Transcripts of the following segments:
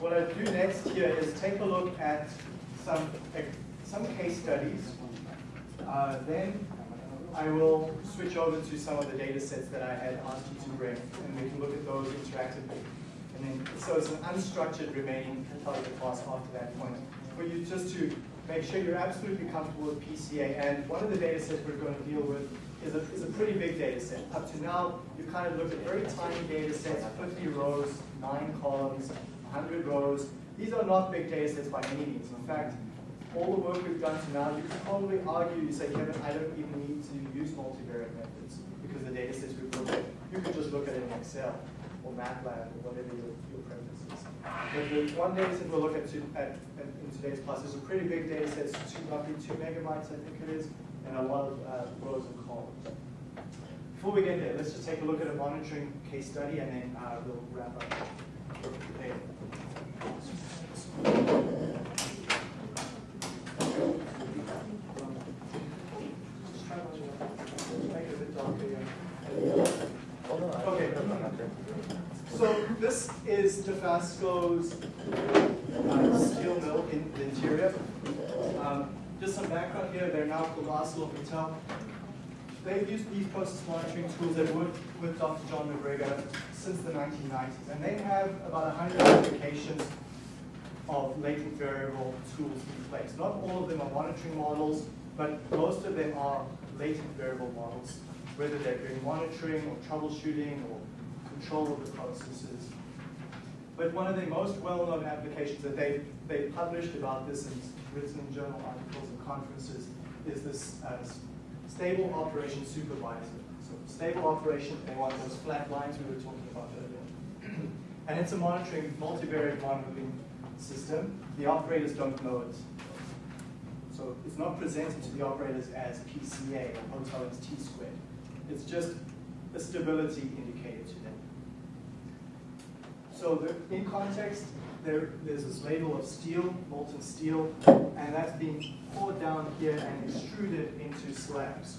what I do next here is take a look at some, some case studies. Uh, then I will switch over to some of the data sets that I had asked you to bring, and we can look at those interactively. And then, so it's an unstructured remaining part target class after that point. For you just to make sure you're absolutely comfortable with PCA, and one of the data sets we're going to deal with is a, is a pretty big data set. Up to now, you've kind of looked at very tiny data sets, 50 rows, 9 columns, 100 rows. These are not big data sets by any means. In fact, all the work we've done to now, you could probably argue, you say, Kevin, I don't even need to use multivariate methods because the data sets we've looked at, you could just look at it in Excel or MATLAB or whatever your, your preference is. But the one data set we'll look at, to, at, at in today's class is a pretty big data set, two, roughly two megabytes, I think it is, and a lot of uh, rows and columns. Before we get there, let's just take a look at a monitoring case study and then uh, we'll wrap up the. So this is Dofasco's uh, steel mill in the interior. Um, just some background here, they're now called ArcelorMittal. They've used these process monitoring tools. They've worked with Dr. John MacGregor since the 1990s. And they have about 100 applications of latent variable tools in place. Not all of them are monitoring models, but most of them are latent variable models, whether they're doing monitoring or troubleshooting or control of the processes. But one of the most well-known applications that they they published about this and written in journal articles and conferences is this uh, stable operation supervisor. So stable operation, want those flat lines we were talking about earlier. and it's a monitoring, multivariate monitoring system. The operators don't know it. So it's not presented to the operators as PCA or Hotelling's T squared. It's just a stability indicator to them. So the, in context, there, there's this ladle of steel, molten steel, and that's being poured down here and extruded into slabs.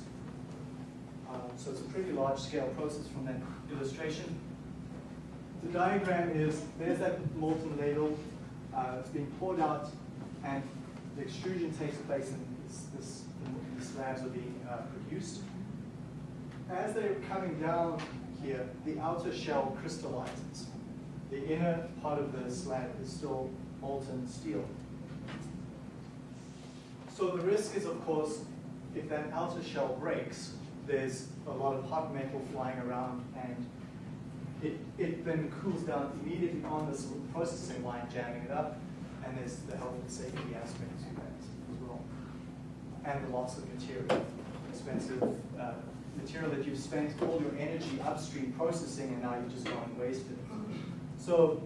Um, so it's a pretty large scale process from that illustration. The diagram is, there's that molten ladle, uh, it's being poured out, and the extrusion takes place and this, this, the slabs are being uh, produced. As they're coming down here, the outer shell crystallizes. The inner part of the slab is still molten steel. So the risk is, of course, if that outer shell breaks, there's a lot of hot metal flying around and it, it then cools down immediately on this processing line, jamming it up, and there's the health and safety aspect to that as well. And the loss of material, expensive uh, material that you've spent all your energy upstream processing and now you've just gone wasted. So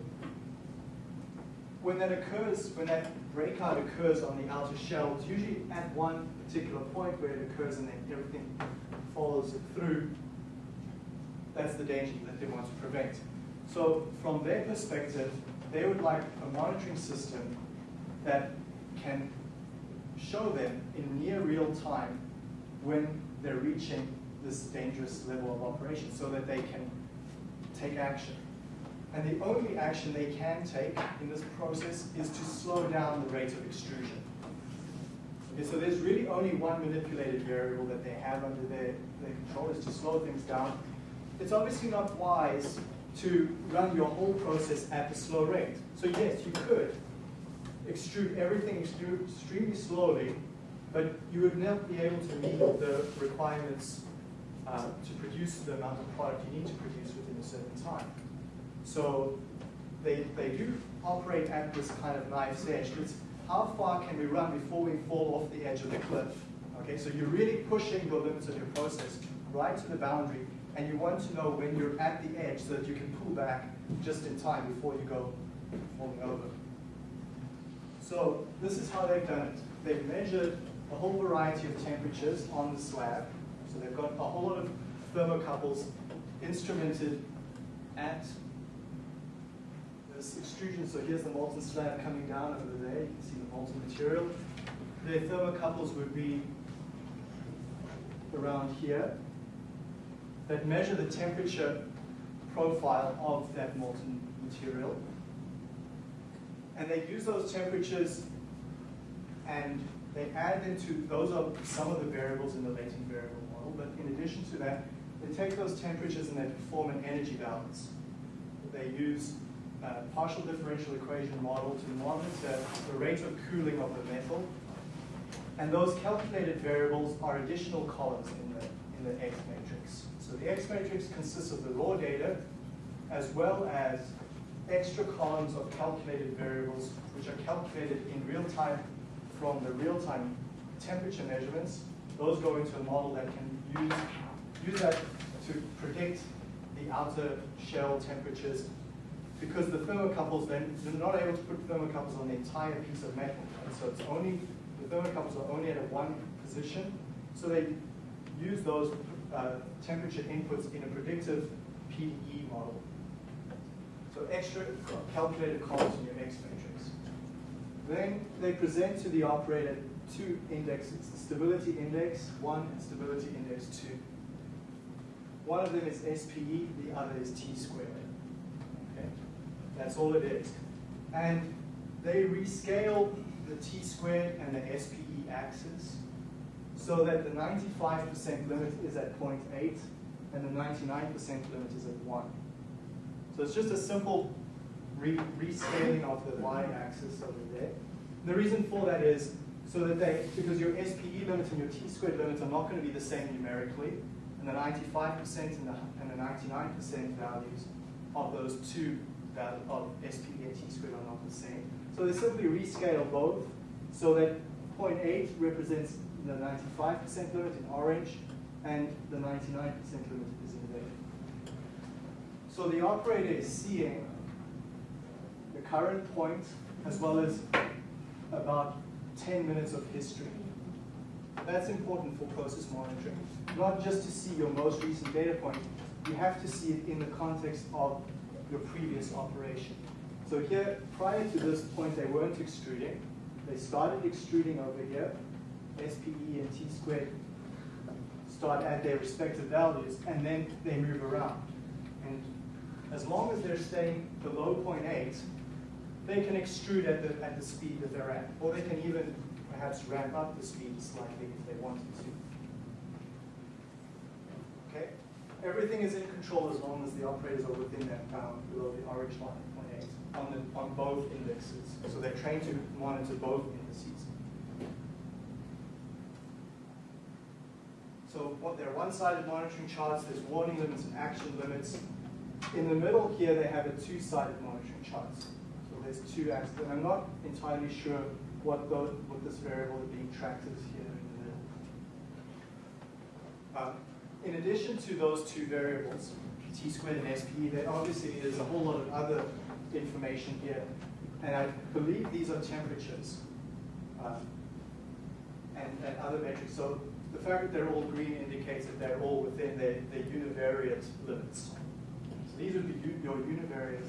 when that occurs, when that breakout occurs on the outer shell, it's usually at one particular point where it occurs and then everything follows it through. That's the danger that they want to prevent. So from their perspective, they would like a monitoring system that can show them in near real time when they're reaching this dangerous level of operation so that they can take action. And the only action they can take in this process is to slow down the rate of extrusion. Okay, so there's really only one manipulated variable that they have under their, their control is to slow things down. It's obviously not wise to run your whole process at the slow rate. So yes, you could extrude everything extremely slowly, but you would not be able to meet the requirements uh, to produce the amount of product you need to produce within a certain time. So they, they do operate at this kind of knife's edge. It's how far can we run before we fall off the edge of the cliff? Okay, so you're really pushing the limits of your process right to the boundary, and you want to know when you're at the edge so that you can pull back just in time before you go falling over. So this is how they've done it. They've measured a whole variety of temperatures on the slab. So they've got a whole lot of thermocouples instrumented at this extrusion. So here's the molten slab coming down over there. You can see the molten material. The thermocouples would be around here that measure the temperature profile of that molten material. And they use those temperatures and they add them to, those are some of the variables in the latent variable model, but in addition to that, they take those temperatures and they perform an energy balance. They use a partial differential equation model to monitor the rate of cooling of the metal. And those calculated variables are additional columns in the, in the X matrix. So the X matrix consists of the raw data as well as extra columns of calculated variables which are calculated in real time from the real-time temperature measurements. Those go into a model that can use, use that to predict the outer shell temperatures because the thermocouples then, they're not able to put thermocouples on the entire piece of metal. And so it's only, the thermocouples are only at a one position. So they use those uh, temperature inputs in a predictive PDE model. So extra calculated columns in your X matrix. Then they present to the operator two indexes, stability index one and stability index two. One of them is SPE, the other is T squared. That's all it is. And they rescale the T squared and the SPE axis so that the 95% limit is at 0.8 and the 99% limit is at 1. So it's just a simple re rescaling of the y-axis over there. The reason for that is so that they, because your SPE limit and your t-squared limit are not going to be the same numerically, and the 95% and the, and the 99% values of those two values of SPE and t-squared are not the same. So they simply rescale both so that 0.8 represents the 95% limit in orange, and the 99% limit is in red. So the operator is seeing the current point as well as about 10 minutes of history. That's important for process monitoring. Not just to see your most recent data point, you have to see it in the context of your previous operation. So here, prior to this point, they weren't extruding. They started extruding over here. SPE and T squared start at their respective values, and then they move around. And as long as they're staying below 0.8, they can extrude at the, at the speed that they're at, or they can even perhaps ramp up the speed slightly if they wanted to. Okay? Everything is in control as long as the operators are within that bound below the orange line, 0.8, on, the, on both indexes. So they're trained to monitor both indices. So what they're one-sided monitoring charts, there's warning limits and action limits. In the middle here, they have a two-sided monitoring chart. So there's two axes, and I'm not entirely sure what, what this variable being tracked is here in the middle. Um, in addition to those two variables, t squared and sp, there obviously is a whole lot of other information here. And I believe these are temperatures um, and, and other metrics. So the fact that they're all green indicates that they're all within their, their univariate limits. So these would be your univariate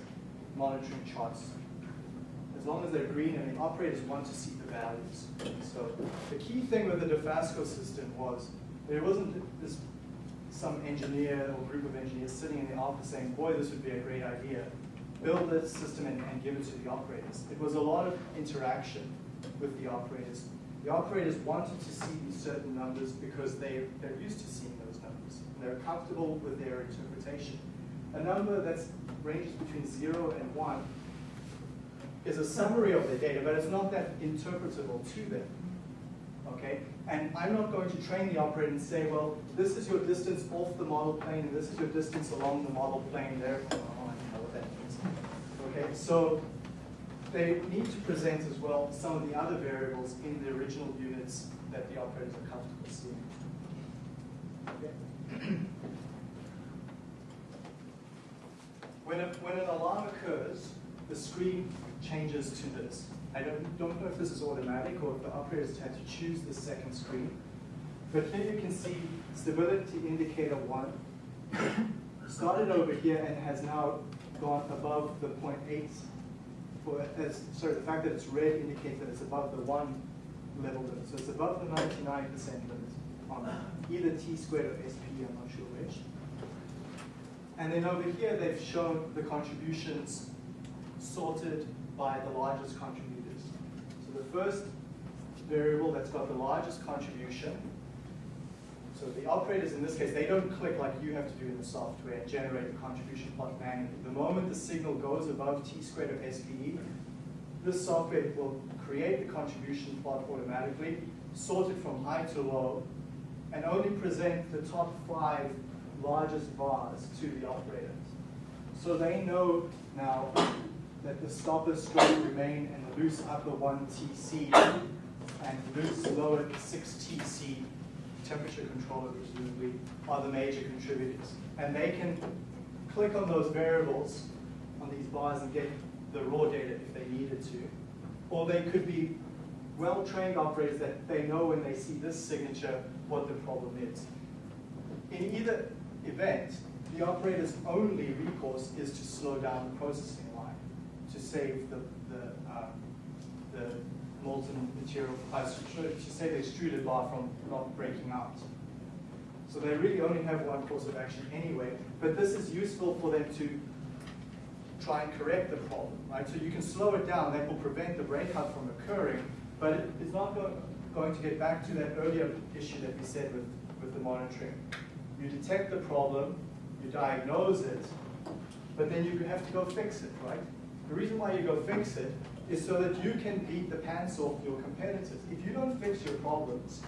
monitoring charts. As long as they're green and the operators want to see the values. So the key thing with the Dofasco system was there wasn't this some engineer or group of engineers sitting in the office saying, boy, this would be a great idea. Build this system and, and give it to the operators. It was a lot of interaction with the operators the operators wanted to see these certain numbers because they, they're used to seeing those numbers. And they're comfortable with their interpretation. A number that ranges between zero and one is a summary of the data, but it's not that interpretable to them. Okay? And I'm not going to train the operator and say, well, this is your distance off the model plane, and this is your distance along the model plane, therefore, oh, I know what that means. Okay, so they need to present as well some of the other variables in the original units that the operators are comfortable seeing. Okay. when, a, when an alarm occurs, the screen changes to this. I don't, don't know if this is automatic or if the operators had to choose the second screen. But here you can see stability indicator 1 started over here and has now gone above the 0.8 for as sorry, the fact that it's red indicates that it's above the one level limit. So it's above the 99% limit on either t squared or SP, I'm not sure which. And then over here, they've shown the contributions sorted by the largest contributors. So the first variable that's got the largest contribution, so the operators in this case, they don't click like you have to do in the software and generate a contribution plot manually. The moment the signal goes above t squared of SPE, this software will create the contribution plot automatically, sort it from high to low, and only present the top five largest bars to the operators. So they know now that the stopper stroke remain and the loose upper 1 TC and loose lower 6 TC temperature controller presumably are the major contributors. And they can click on those variables on these bars and get the raw data if they needed to. Or they could be well-trained operators that they know when they see this signature what the problem is. In either event, the operator's only recourse is to slow down the processing line to save the, the, um, the molten material, uh, to save the extruded bar from not breaking out. So they really only have one course of action anyway, but this is useful for them to try and correct the problem, right? So you can slow it down, that will prevent the breakout from occurring, but it is not go going to get back to that earlier issue that we said with, with the monitoring. You detect the problem, you diagnose it, but then you have to go fix it, right? The reason why you go fix it is so that you can beat the pants off your competitors. If you don't fix your problems,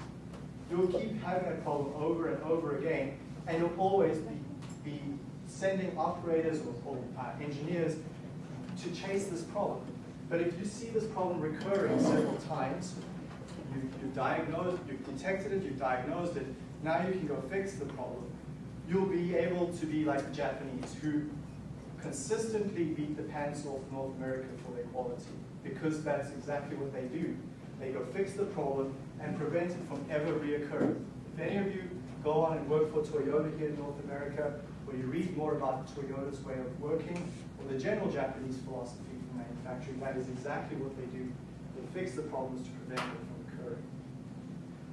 you'll keep having that problem over and over again, and you'll always be, be sending operators or, or uh, engineers to chase this problem. But if you see this problem recurring several times, you, you diagnosed, you've detected it, you've diagnosed it, now you can go fix the problem. You'll be able to be like the Japanese who consistently beat the pants off North America for their quality because that's exactly what they do. They go fix the problem and prevent it from ever reoccurring. If any of you go on and work for Toyota here in North America, or you read more about Toyota's way of working, or the general Japanese philosophy for manufacturing, that is exactly what they do. They fix the problems to prevent it from occurring.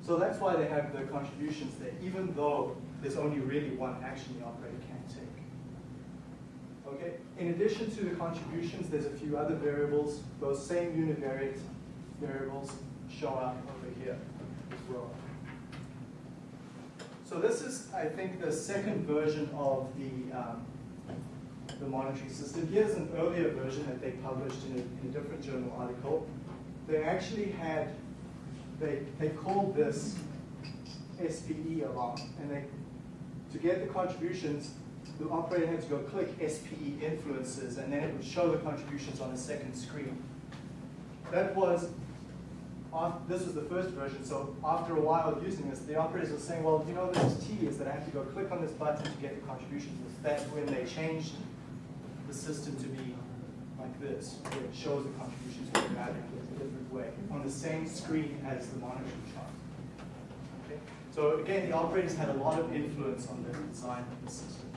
So that's why they have the contributions there, even though there's only really one action the operator can take. Okay. In addition to the contributions, there's a few other variables. Those same univariate variables show up over here as well. So this is, I think, the second version of the, um, the monitoring system. Here's an earlier version that they published in a, in a different journal article. They actually had, they, they called this SPE alarm. And they, to get the contributions, the operator had to go click SPE influences, and then it would show the contributions on the second screen. That was this was the first version, so after a while of using this, the operators were saying, well, you know, this T is tedious that I have to go click on this button to get the contributions. That's when they changed the system to be like this, where it shows the contributions automatically in a different way, on the same screen as the monitoring chart. Okay? So again, the operators had a lot of influence on the design of the system.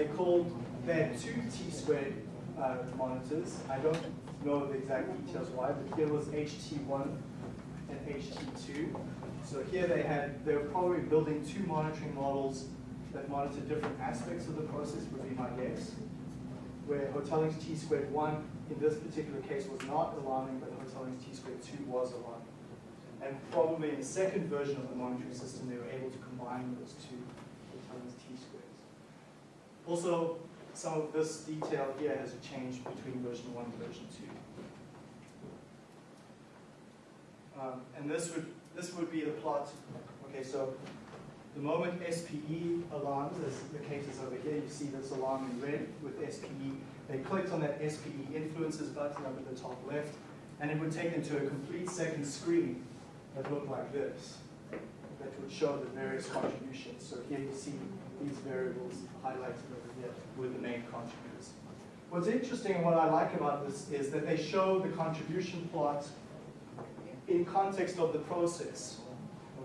They called, had two T-squared uh, monitors. I don't know the exact details why, but here was HT1 and HT2. So here they had, they were probably building two monitoring models that monitor different aspects of the process, would be my guess. Where Hotelling's T squared 1 in this particular case was not alarming, but Hotelling's T squared 2 was alarming. And probably in the second version of the monitoring system, they were able to combine those two. Also, some of this detail here has changed between version 1 and version 2. Um, and this would, this would be the plot. Okay, so the moment SPE alarms, as the case is over here, you see this alarm in red with SPE. They clicked on that SPE influences button up at the top left, and it would take them to a complete second screen that looked like this, that would show the various contributions. So here you see these variables highlighted over here with the main contributors. What's interesting and what I like about this is that they show the contribution plot in context of the process.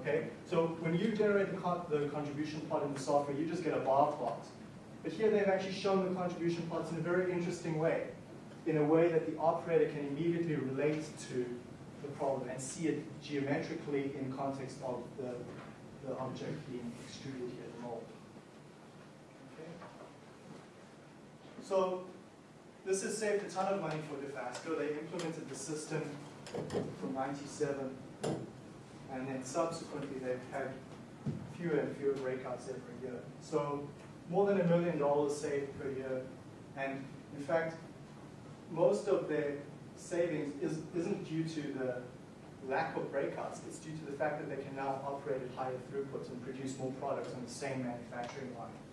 Okay, so when you generate the, the contribution plot in the software, you just get a bar plot. But here they've actually shown the contribution plots in a very interesting way, in a way that the operator can immediately relate to the problem and see it geometrically in context of the, the object being extruded here, the mold. Okay. So this has saved a ton of money for Dofasco. They implemented the system from 97, and then subsequently they've had fewer and fewer breakouts every year. So more than a million dollars saved per year, and in fact, most of their savings is, isn't due to the lack of breakouts, it's due to the fact that they can now operate at higher throughputs and produce more products on the same manufacturing line.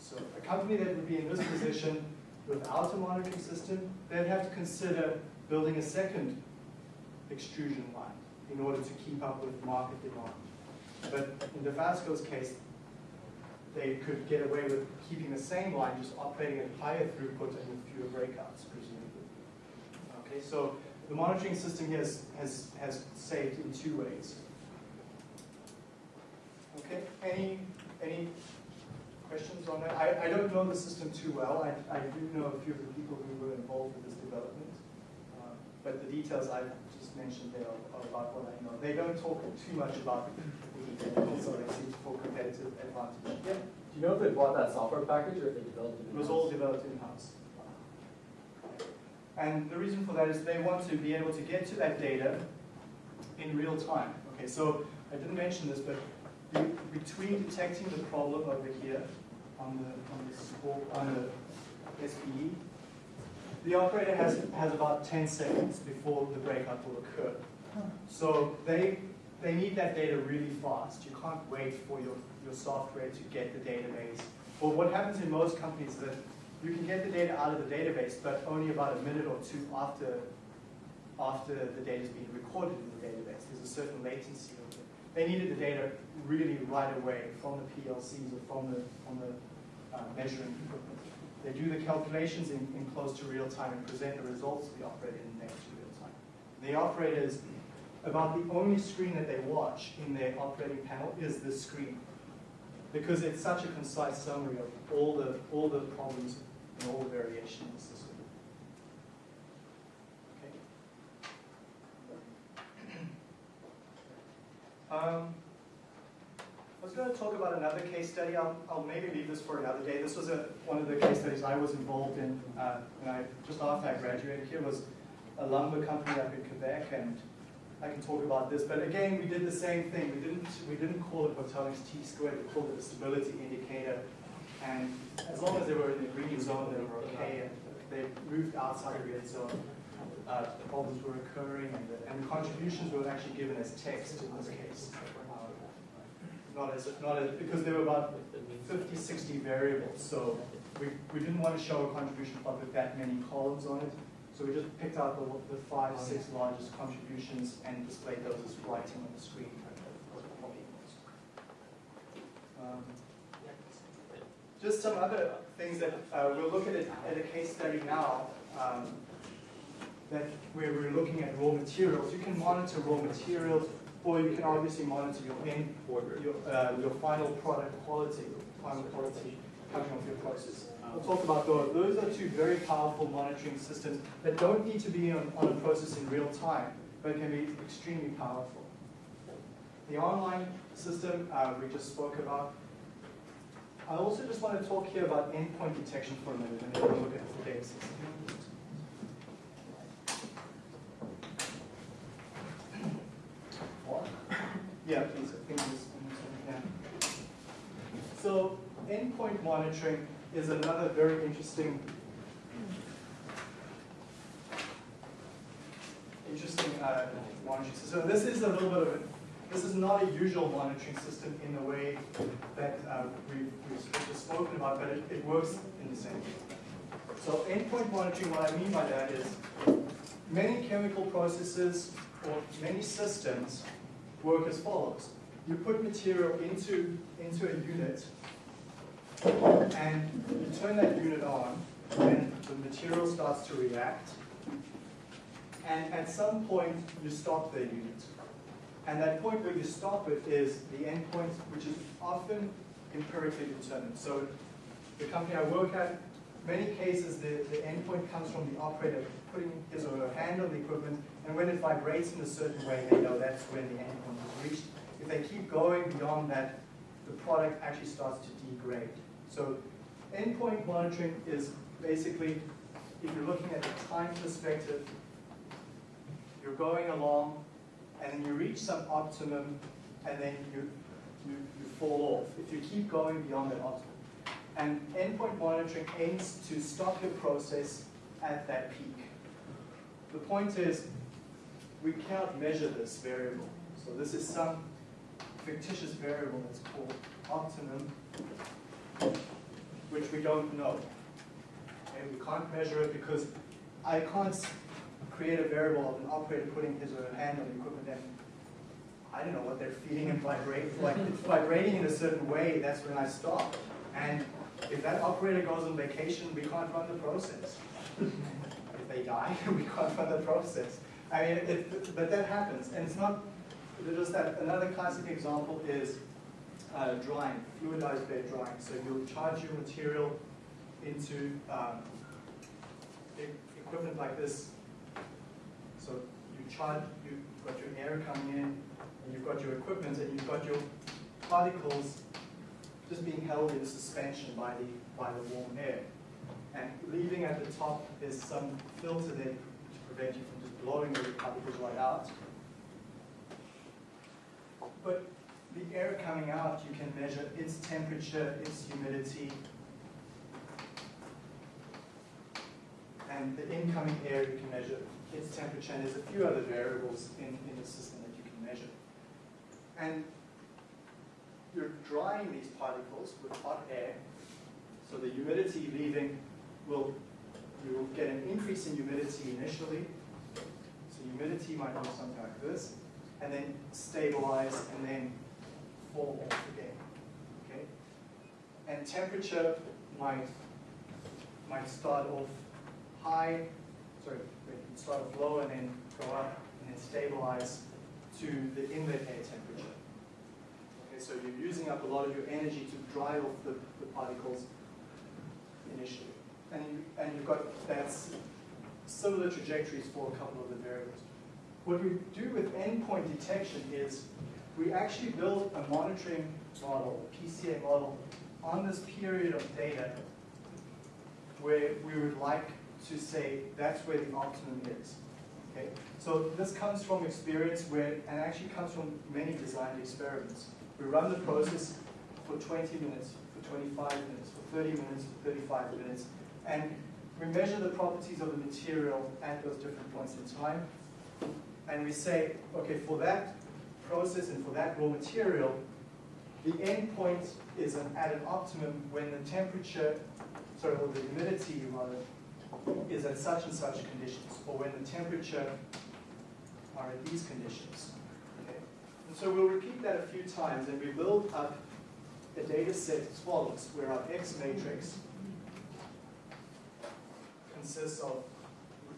So a company that would be in this position without a monitoring system, they'd have to consider building a second extrusion line in order to keep up with market demand. But in Dofasco's case, they could get away with keeping the same line, just operating at higher throughput and with fewer breakouts, presumably. Okay, so the monitoring system has, has, has saved in two ways. Okay, any, any questions on that? I, I don't know the system too well. I, I do know a few of the people who were involved with this development. Uh, but the details I've just mentioned there are, are about what I know. They don't talk too much about the technical, so they seem for competitive advantage. Yeah, Do you know if they bought that software package or if they developed it? it was all developed in-house. And the reason for that is they want to be able to get to that data in real time. Okay, so I didn't mention this, but between detecting the problem over here on the on the support, on the SPE, the operator has has about 10 seconds before the breakout will occur. So they they need that data really fast. You can't wait for your, your software to get the database. Or what happens in most companies is that you can get the data out of the database, but only about a minute or two after, after the data has been recorded in the database. There's a certain latency of it. They needed the data really right away from the PLCs or from the, from the uh, measuring equipment. They do the calculations in, in close to real time and present the results to the operator in next to real time. The operators, about the only screen that they watch in their operating panel is this screen because it's such a concise summary of all the, all the problems and all the variation in the system. Okay. Um, I was going to talk about another case study. I'll, I'll maybe leave this for another day. This was a, one of the case studies I was involved in uh, when I, just after I graduated here was a lumber company up in Quebec and I can talk about this, but again, we did the same thing. We didn't, we didn't call it Photonics T squared, we called it a stability indicator. And as long as they were in the green zone, they were okay. And they moved outside the red zone, uh, problems were occurring, and the, and the contributions were actually given as text in this case. Not as, not as, because there were about 50, 60 variables, so we, we didn't want to show a contribution plot with that many columns on it. So we just picked out the, the five, six largest contributions and displayed those as writing on the screen. Um, just some other things that uh, we'll look at it at a case study now. Um, that where we're looking at raw materials. You can monitor raw materials, or you can obviously monitor your end, your, uh, your final product quality, final quality coming off your process. We'll talk about those. Those are two very powerful monitoring systems that don't need to be on, on a process in real time, but can be extremely powerful. The online system uh, we just spoke about. I also just want to talk here about endpoint detection for a minute, and then we'll look at the data system. Yeah, please. I think this. So endpoint monitoring is another very interesting interesting uh, monitoring system. So this is a little bit of a, this is not a usual monitoring system in the way that uh, we've, we've just spoken about, but it, it works in the same way. So endpoint monitoring, what I mean by that is many chemical processes or many systems work as follows. You put material into, into a unit and you turn that unit on, and the material starts to react. And at some point, you stop the unit. And that point where you stop it is the endpoint, which is often empirically determined. So the company I work at, many cases, the, the endpoint comes from the operator putting his or her hand on the equipment, and when it vibrates in a certain way, they know that's when the endpoint is reached. If they keep going beyond that, the product actually starts to degrade. So endpoint monitoring is basically if you're looking at the time perspective, you're going along, and then you reach some optimum, and then you, you, you fall off. If you keep going beyond that optimum. And endpoint monitoring aims to stop your process at that peak. The point is, we cannot measure this variable. So this is some fictitious variable that's called optimum, which we don't know. And we can't measure it because I can't create a variable of an operator putting his or her hand on the equipment and I don't know what they're feeling and vibrate. Like it's vibrating in a certain way, that's when I stop. And if that operator goes on vacation, we can't run the process. if they die, we can't run the process. I mean, it, but that happens, and it's not just that. Another classic example is uh, drying, fluidized bed drying. So you'll charge your material into um, equipment like this. So you charge, you've got your air coming in, and you've got your equipment, and you've got your particles just being held in suspension by the, by the warm air. And leaving at the top is some filter there to prevent you from blowing the particles right out. But the air coming out, you can measure its temperature, its humidity, and the incoming air you can measure its temperature, and there's a few other variables in, in the system that you can measure. And you're drying these particles with hot air, so the humidity leaving will, you will get an increase in humidity initially. So humidity might look something like this, and then stabilize and then fall off again. Okay? And temperature might might start off high, sorry, start off low and then go up and then stabilize to the inlet air temperature. Okay, so you're using up a lot of your energy to dry off the, the particles initially. And, you, and you've got that's similar trajectories for a couple of the variables. What we do with endpoint detection is we actually build a monitoring model, a PCA model, on this period of data where we would like to say that's where the optimum is. Okay? So this comes from experience where, and actually comes from many designed experiments. We run the process for 20 minutes, for 25 minutes, for 30 minutes, for 35 minutes, and we measure the properties of the material at those different points in time, and we say, okay, for that process and for that raw material, the end point is an, at an optimum when the temperature, sorry, or the humidity rather, is at such and such conditions, or when the temperature are at these conditions. Okay? And so we'll repeat that a few times, and we build up a data set as follows, where our X matrix consists of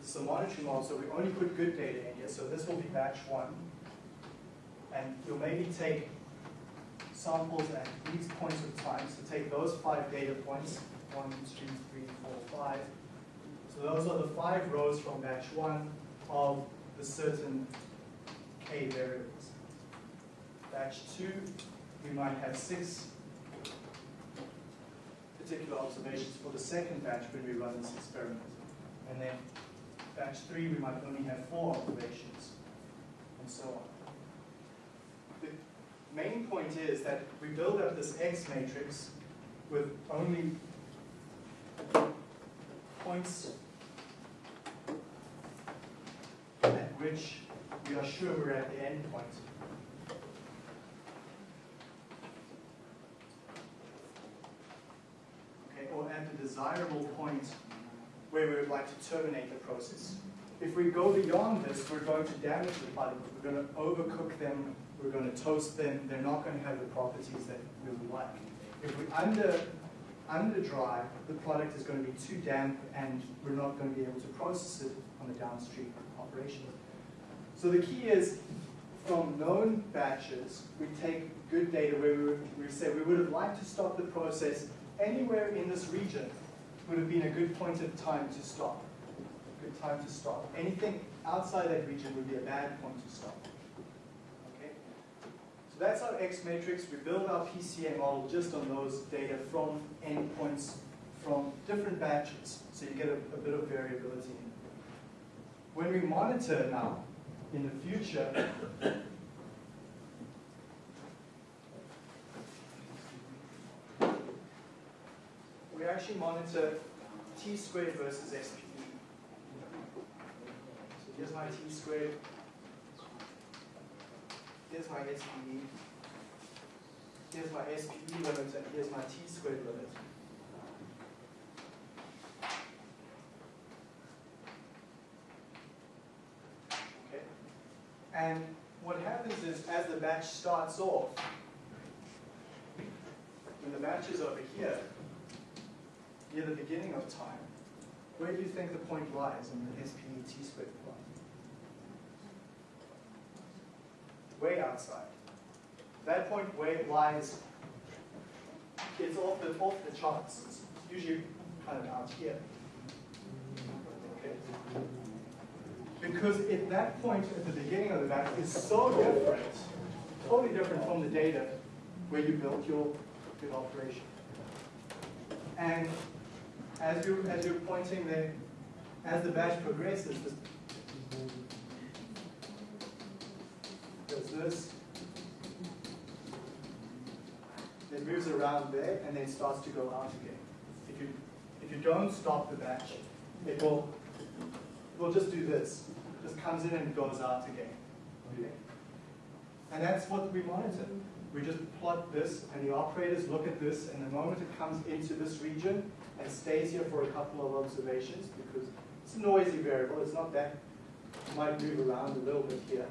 it's a monitoring model, so we only put good data in here. So this will be batch one. And you'll maybe take samples at these points of time. So take those five data points, one, two, three, four, five. So those are the five rows from batch one of the certain k variables. Batch two, we might have six particular observations for the second batch when we run this experiment. And then batch three, we might only have four observations, and so on. The main point is that we build up this X matrix with only points at which we are sure we're at the end point. Okay, or at the desirable point where we would like to terminate the process. If we go beyond this, we're going to damage the particles. We're going to overcook them. We're going to toast them. They're not going to have the properties that we would like. If we under under dry, the product is going to be too damp, and we're not going to be able to process it on the downstream operation. So the key is, from known batches, we take good data where we, we say we would have liked to stop the process anywhere in this region would have been a good point of time to stop. Good time to stop. Anything outside that region would be a bad point to stop. Okay? So that's our X matrix. We build our PCA model just on those data from endpoints from different batches, so you get a, a bit of variability. In. When we monitor now, in the future, we actually monitor t squared versus SPE. So here's my t squared, here's my SPE, here's my SPE limit, and here's my t squared limit. Okay. And what happens is, as the batch starts off, when the batch is over here, near the beginning of time, where do you think the point lies in the SPE t squared plot? Way outside. That point way lies, it's off the, off the charts. It's usually kind of out here. Okay? Because at that point at the beginning of the batch is so different, totally different from the data where you built your, your operation. And as you as you're pointing there, as the batch progresses, there's this. It moves around there and then starts to go out again. If you if you don't stop the batch, it will it will just do this. It just comes in and goes out again. Okay? And that's what we monitor. We just plot this, and the operators look at this, and the moment it comes into this region and stays here for a couple of observations, because it's a noisy variable, it's not that, it might move around a little bit here.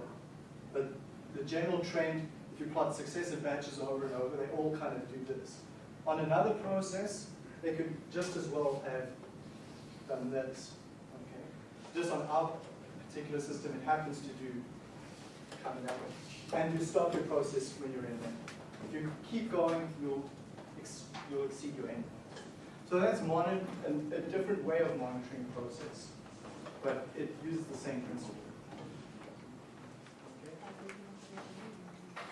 But the general trend, if you plot successive batches over and over, they all kind of do this. On another process, they could just as well have done this. Okay? Just on our particular system, it happens to do kind of that way and you stop your process when you're in there. If you keep going, you'll, you'll exceed your end. So that's monitor, a, a different way of monitoring process, but it uses the same principle.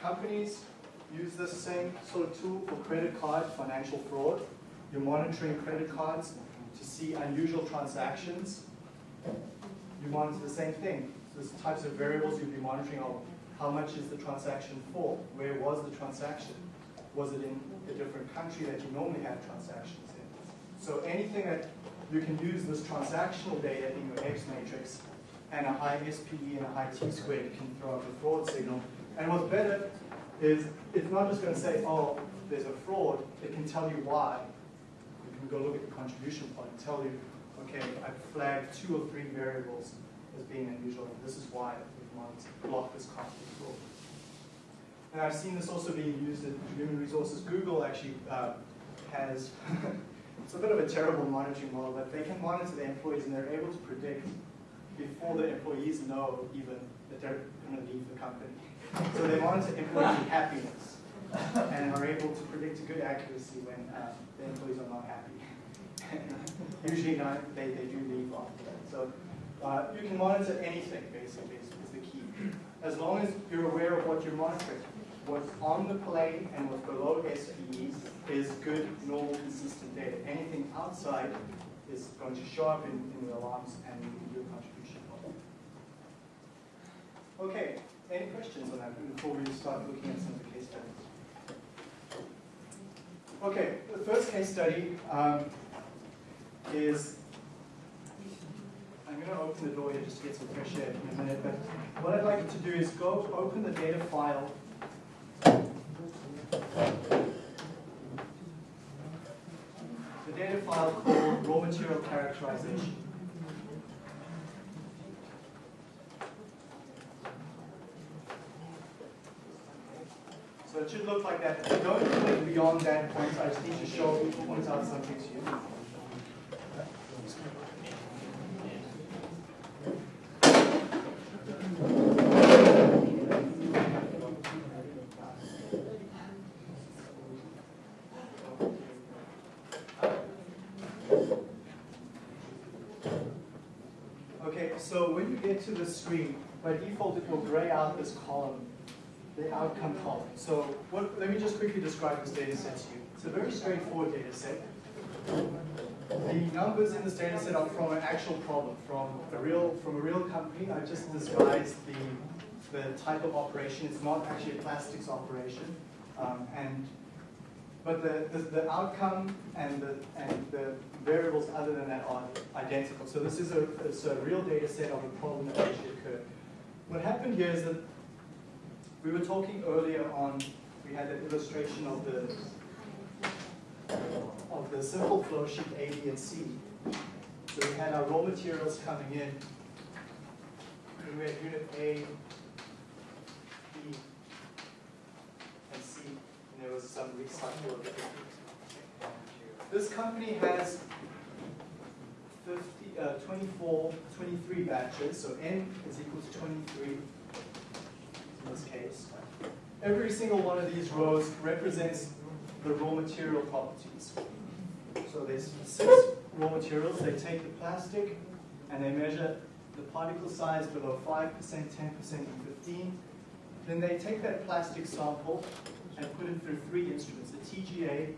Companies use this same sort of tool for credit card financial fraud. You're monitoring credit cards to see unusual transactions. You monitor the same thing. There's types of variables you'll be monitoring are how much is the transaction for? Where was the transaction? Was it in a different country that you normally have transactions in? So anything that you can use this transactional data in your X matrix and a high SPE and a high T squared can throw up a fraud signal. And what's better is it's not just going to say, oh, there's a fraud. It can tell you why. You can go look at the contribution plot and tell you, okay, I've flagged two or three variables as being unusual, and this is why we want to block this conflict fraud. And I've seen this also being used in human resources. Google actually uh, has, it's a bit of a terrible monitoring model, but they can monitor the employees and they're able to predict before the employees know even that they're going to leave the company. So they monitor employee happiness and are able to predict a good accuracy when uh, the employees are not happy. Usually not, they, they do leave after that. So uh, you can monitor anything, basically, is, is the key. As long as you're aware of what you're monitoring. What's on the plane and what's below SPEs is good, normal, consistent data. Anything outside is going to show up in, in the alarms and you can do a contribution. Okay, any questions on that before we start looking at some of the case studies? Okay, the first case study um, is I'm going to open the door here just to get some fresh air in a minute, but what I'd like to do is go open the data file. The file called raw material characterization. So it should look like that. Don't click beyond that point. I just need to show, point out something to you. Okay, so when you get to the screen, by default it will gray out this column, the outcome column. So what, let me just quickly describe this data set to you. It's a very straightforward data set. the numbers in this data set are from an actual problem, from a real, from a real company. I just disguised the, the type of operation. It's not actually a plastics operation. Um, and, but the, the, the outcome and the, and the variables other than that are identical. So this is a, it's a real data set of a problem that actually occurred. What happened here is that we were talking earlier on, we had an illustration of the of the simple flow sheet A, B, and C. So we had our raw materials coming in. We had unit A, B, and C, and there was some recycle of it. This company has 50, uh, 24, 23 batches, so N is equal to 23 in this case. Every single one of these rows represents the raw material properties. So there's six raw materials. They take the plastic and they measure the particle size below 5%, 10%, and 15. Then they take that plastic sample and put it through three instruments, the TGA,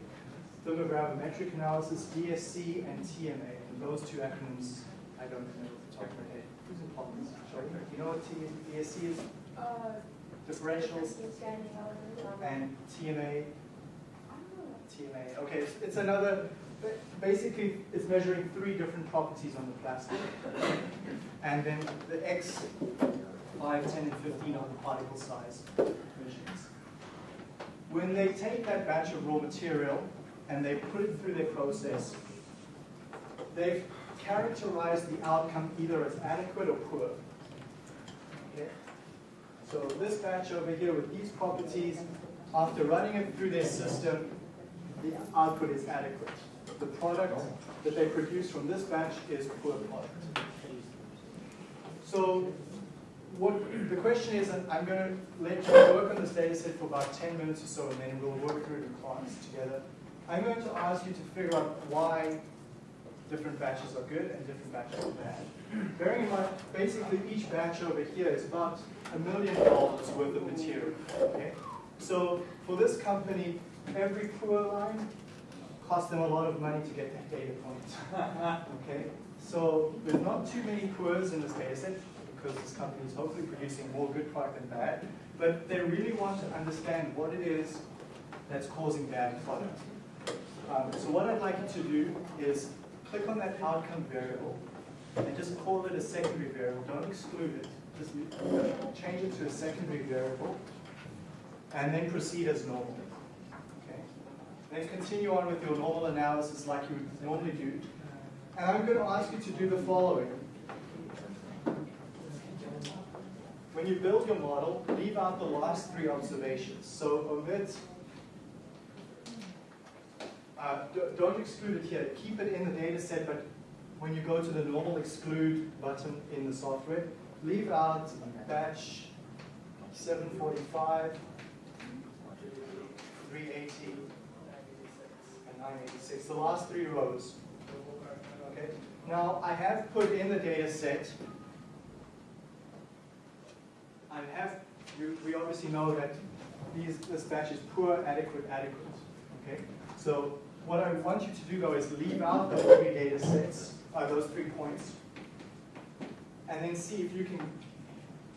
thermogravimetric analysis, DSC, and TMA. And those two acronyms, I don't know off the top of my head. Who's in? Do you know what T DSC is? Uh, Differentials. And TMA, TMA. Okay, it's, it's another, basically, it's measuring three different properties on the plastic. And then the X, 5, 10, and 15 are the particle size measurements. When they take that batch of raw material and they put it through their process, they've characterized the outcome either as adequate or poor. Okay? So this batch over here with these properties, after running it through their system, the output is adequate. The product that they produce from this batch is poor product. So what the question is, I'm going to let you work on this data set for about 10 minutes or so, and then we'll work through the class together. I'm going to ask you to figure out why different batches are good and different batches are bad. Bearing in mind, basically each batch over here is about a million dollars worth of material. Okay? So for this company, every poor line costs them a lot of money to get that data point. okay? So there's not too many poors in this data set because this company is hopefully producing more good product than bad, but they really want to understand what it is that's causing bad product. Um, so what I'd like you to do is click on that outcome variable and just call it a secondary variable. Don't exclude it. Just change it to a secondary variable and then proceed as normal. Okay? Then continue on with your normal analysis like you would normally do. And I'm going to ask you to do the following. When you build your model, leave out the last three observations. So omit uh, don't exclude it here. Keep it in the data set, but when you go to the normal exclude button in the software, leave out batch 745, 380, and 986, the last three rows. Okay. Now, I have put in the data set, I have, you, we obviously know that these, this batch is poor, adequate, adequate. Okay. So what I want you to do though is leave out those three data sets, uh, those three points, and then see if you can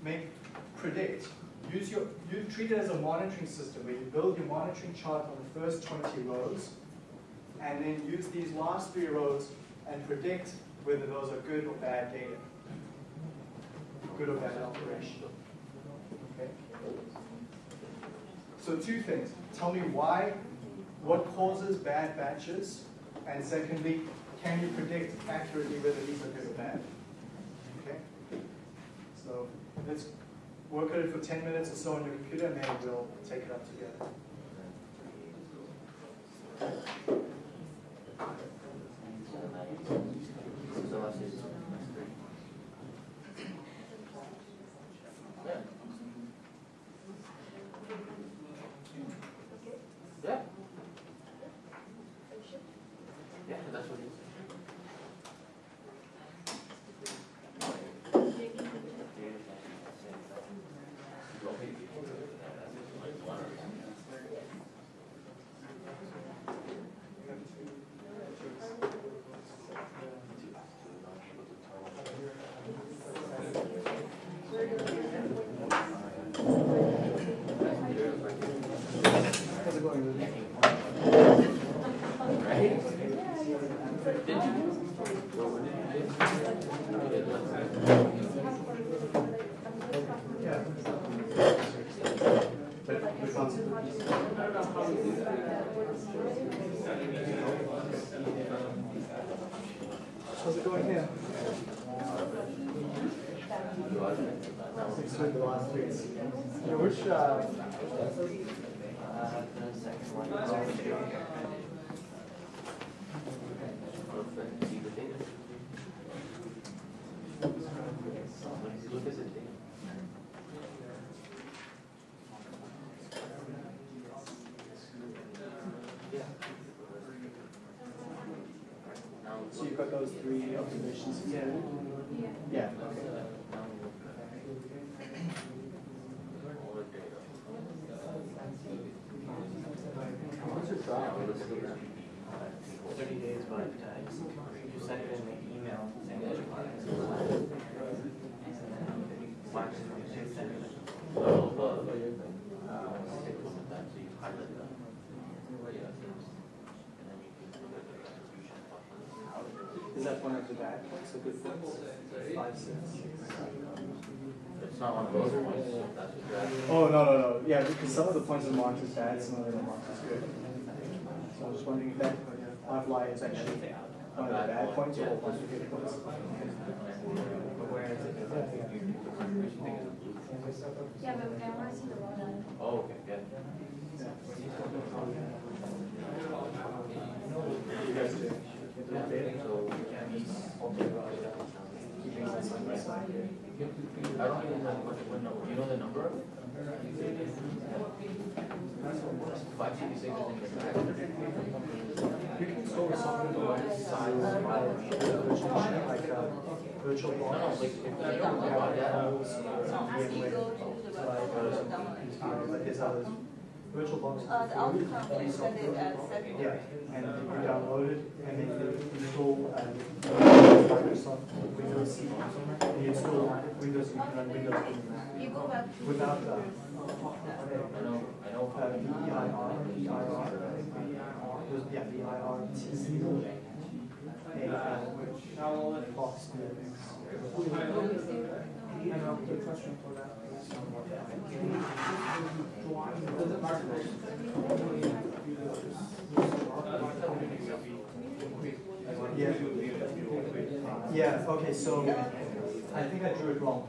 make predict. Use your you treat it as a monitoring system where you build your monitoring chart on the first 20 rows, and then use these last three rows and predict whether those are good or bad data, good or bad operation. So two things. Tell me why what causes bad batches? And secondly, can you predict accurately whether these are good or bad? Okay? So let's work on it for 10 minutes or so on your computer and then we'll take it up together. Yeah. Between the last three. Yeah, which, uh, Uh, the second one. Perfect, see the data. Look at the data. So you've got those three observations? Yeah. Yeah, okay. Now we look at all the data. What's your trial? Now let's look at Thirty days, but you send it in the email saying that you're planning to. Watch it, you should send it. No, but, uh, stick with that, so you highlight that. Yeah. And then you can look at the distribution function. Is that one of the bad points, good points? Five, six. It's not one of those points, that's what you're asking. Oh, no, no, no, yeah, because some of the points are marked as bad, some of them are marked as good. So I was just wondering if that outlier is actually one of the bad points or one of the good points? But where is it? Yeah, but I want to see the one. Oh, okay, yeah. You guys do. So, Keeping them side by side. I don't even know what, what number, you know the number? Five sixty-six is in the back. You can store something on the side of virtual machine, like a virtual No, no, box. like, if you don't know about that, But there's others, virtual boxes. Uh, the outcome is send it as separate. Yeah, and you download it, and then you install, uh, Microsoft Windows C, and you install Windows, you can run Windows You go back to. without, uh, I know, I know. uh, VIR, VIR, there's- yeah, VIR, T, A, L, box, Yeah. Yeah, okay, so I think I drew it wrong.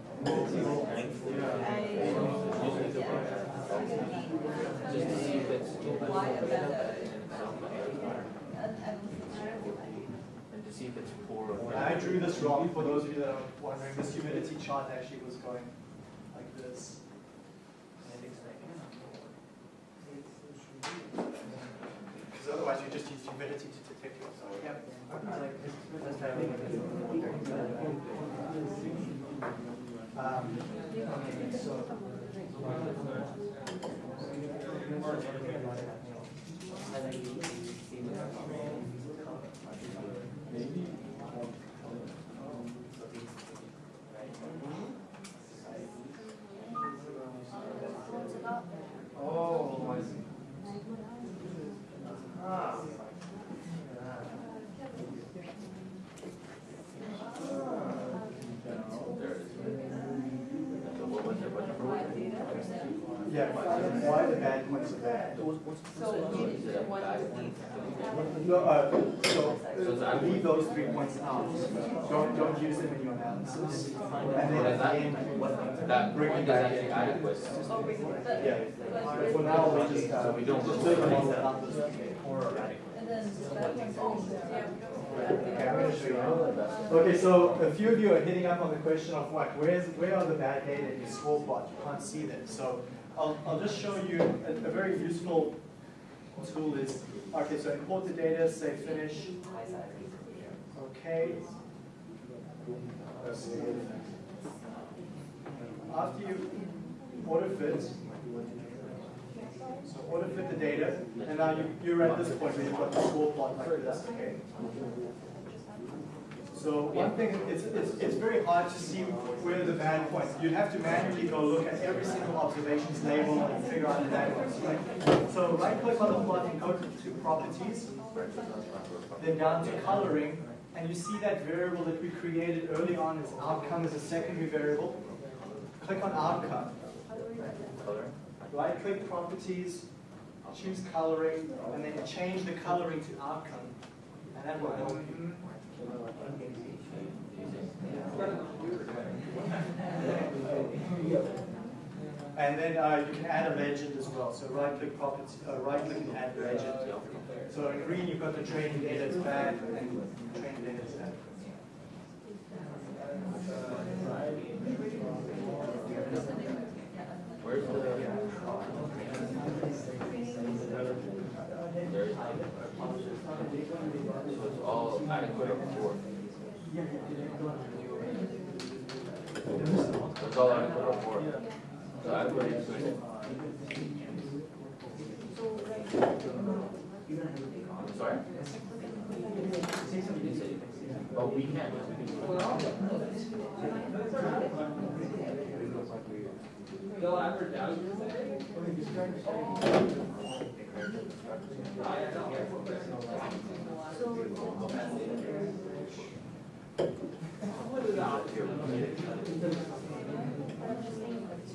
I drew this wrong, for those of you that are wondering, this humidity chart actually was going like this. Because otherwise you just use humidity to detect yourself. Um, okay, so. Oh, I see. Ah. There it is. So what was it, what number was it? Yeah, why the bad points are bad? So you need the one with these. No, uh, so, uh, leave those three points out. Don't, don't use them in your analysis. And then at the end, That bring point it is back actually in. adequate. Oh, we- but- Yeah. but- For now, we just, uh, So we don't- just build a model. And then that one's, yeah. Okay, I'm gonna show you. Okay, so a few of you are hitting up on the question of what, where's, where are the bad data in your score plot? You can't see them. So I'll, I'll just show you a, a very useful tool is, okay, so import the data, say finish. Okay. After you auto fit, so auto fit the data, and now you, you're at this point where you've got the score plot like this, okay? So one thing, it's, it's, it's very hard to see where the bad points, you'd have to manually go look at every single observation's label and figure out the bad points, right? So right click on the plot and go to properties, then down to coloring, and you see that variable that we created early on as outcome as a secondary variable. Click on outcome. Right click properties, choose coloring, and then change the coloring to outcome. And that will help you. And then uh, you can add a legend as well. So right-click uh, right-click and add legend. So in green you've got the training data is bad and training data is. So it's all adequate of four. So adequate is good. I'm sorry? Oh, we can. Just keep that in mind. It's only five seventy-six, six, seven. So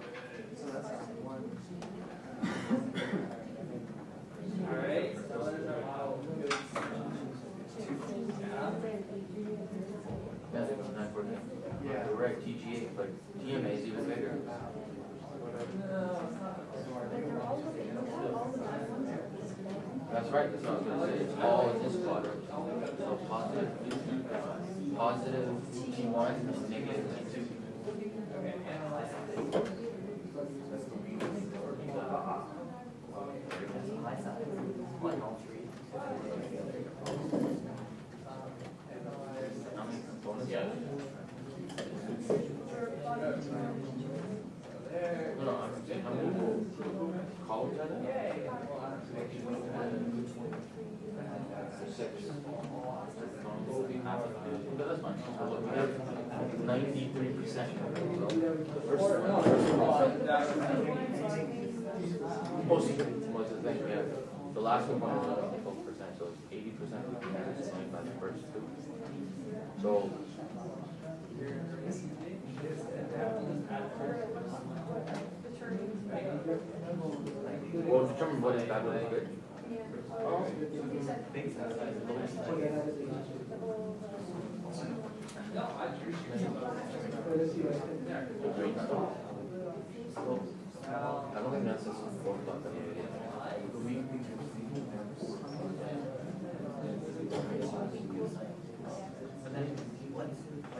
five, ten, five, TGA, is that, was that the point you were talking about? Excel? No. Yeah, TGA, but is even bigger. That's right, that's it's all positive, positive one, negative T two. How many components? Yeah. No, no, I'm saying how many columns are there? Six. But that's fine, so look, we have ninety-three percent. The first one. Oh, the yeah, the last one was only twelve percent, so it's eighty percent of the parents is by the first two. So. Well, determine what is bad, what is good. I don't think that's that.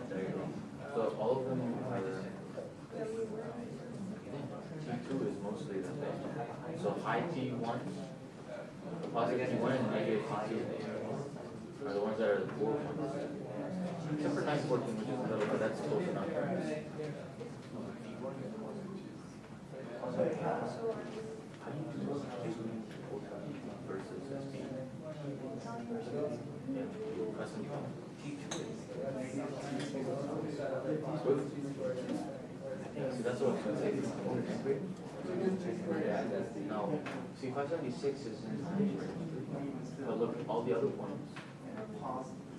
There you go. So all of them are, T two is mostly the same. So high T one, positive T one and negative T two are the ones that are the poor ones. Except for nine fourteen, which is a little, but that's close enough. How this? Versus sixteen? Yeah, custom phone. See, that's what I was gonna say. Now, see, five seventy-six is in but look, all the other ones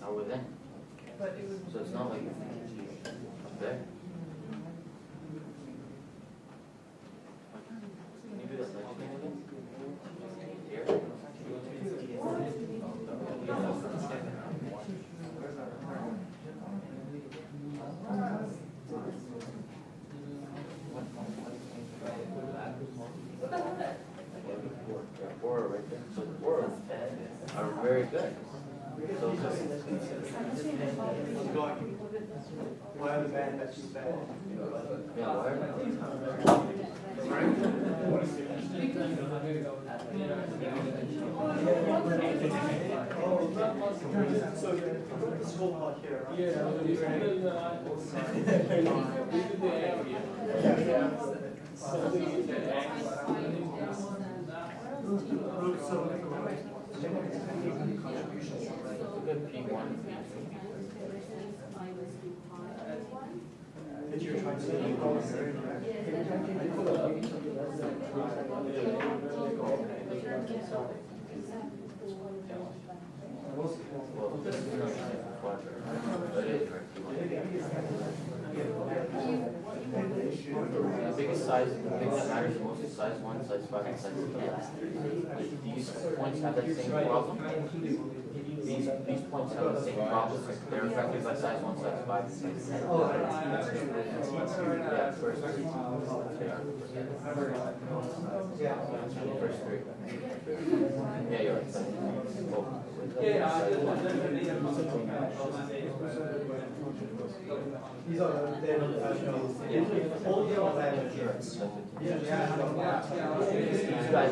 are within. So it's not like up there. Can you do that next thing again? Here? Yeah, four are right there. So the four are very good. So Keep going. Why are the bad batches bad? Yeah, why So you put the scope out here, right? Good P one, P That you're trying to. Well, this is not what, but it is correct. The biggest size, the thing that matters most is size one, size five, and size ten. These points have that same problem. These, these points have the same problem, they're affected by size one, size five, size ten. Yeah, first. First three. Yeah, you're right. Oh. These are the, they're, uh, the. These are, these guys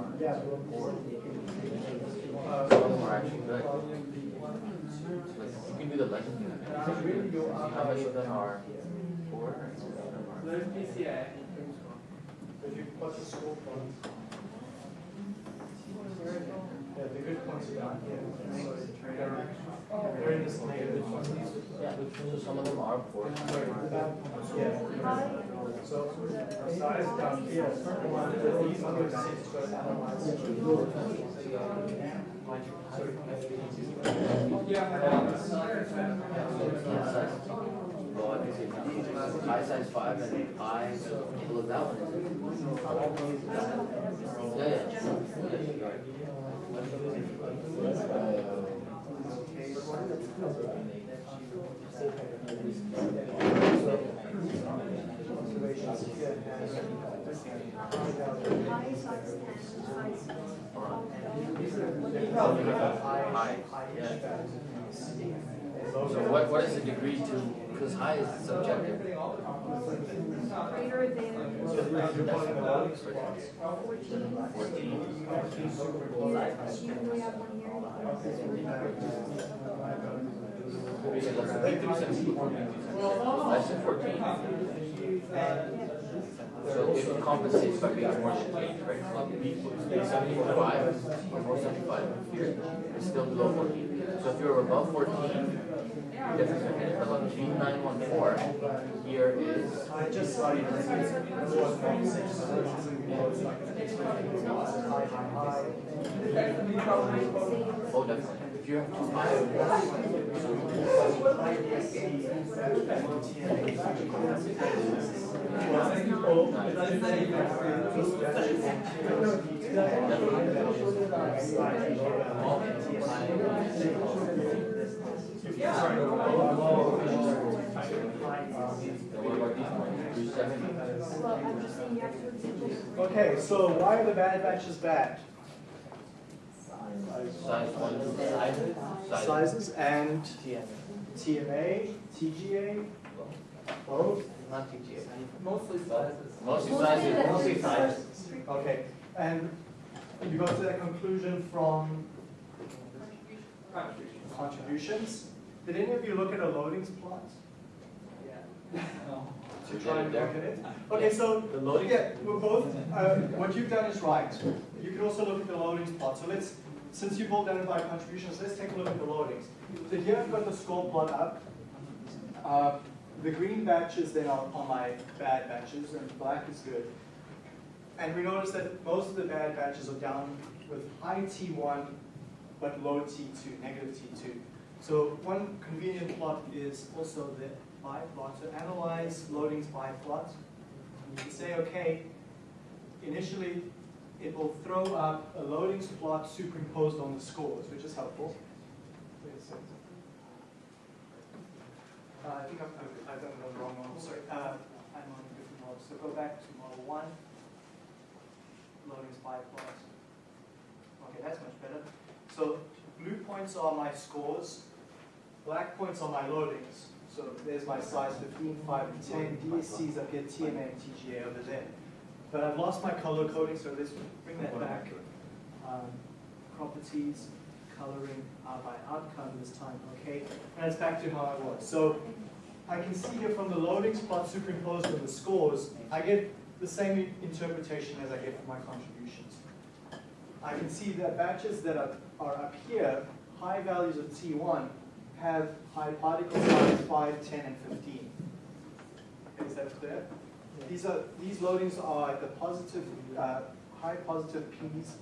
You can do the legend. See how many of them are four? If you put the scope on. Yeah, the good points are down here. Yeah, so some of them are. Yeah. So size down here, these other six analyzed. Yeah. Well, I high size five and well, look, that one. Yeah, yeah. High size and high size. High, yeah. So what, what is the degree to, because high is subjective. Greater than Fourteen. you, we have one here. Okay, let's take three seventy. Less than fourteen. So it compensates by being more strange, right? Three seventy-four five or four seventy-five here, it's still below fourteen. So if you're above fourteen, your difference between one four here is. Oh, definitely. If you have. Okay, so why are the bad batches bad? Size one, size, size. Sizes and TMA, TGA, both? Not TTA. Mostly sizes. Mostly sizes, mostly sizes. Okay, and you got to that conclusion from contributions? contributions. Did any of you look at a loadings plot? Yeah. To try and look at it? Okay, so, The loading? yeah, we're both, uh, what you've done is right. You can also look at the loadings plot. So let's, since you've all identified contributions, let's take a look at the loadings. So here I've got the score plot up. Uh, The green batches then are, are my bad batches, and black is good. And we notice that most of the bad batches are down with high T1, but low T2, negative T2. So one convenient plot is also the by plot. So analyze loadings by plot. And you can say, okay, initially it will throw up a loadings plot superimposed on the scores, which is helpful. Uh, I think I've, I've- done the wrong one, sorry. Uh, I'm on a different model. So go back to model one. Loadings by plot. Okay, that's much better. So blue points are my scores, black points are my loadings. So there's my size 15, 5, and 10. DSCs up here, and TGA over there. But I've lost my color coding, so let's bring that back. Um, properties, coloring uh, by outcome this time, okay? And it's back to how I was. So I can see here from the loading plot superimposed on the scores, I get the same interpretation as I get for my contributions. I can see that batches that are, are up here, high values of T1, have high particle size 5, 10, and 15. Is that clear? These are these loadings are the positive, uh, high positive P's.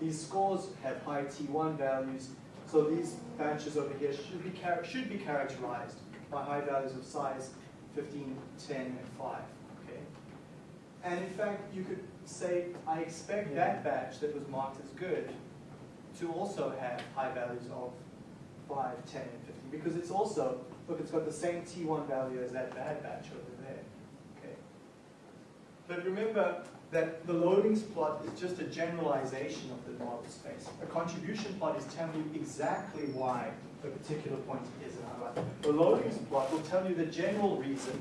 These scores have high T1 values, so these batches over here should be should be characterized by high values of size 15, 10, and 5. Okay. And in fact, you could say, I expect that batch that was marked as good to also have high values of 5, 10, and 15, because it's also, look, it's got the same T1 value as that bad batch over. But remember that the loadings plot is just a generalization of the model space. A contribution plot is telling you exactly why a particular point is how right. The loadings plot will tell you the general reason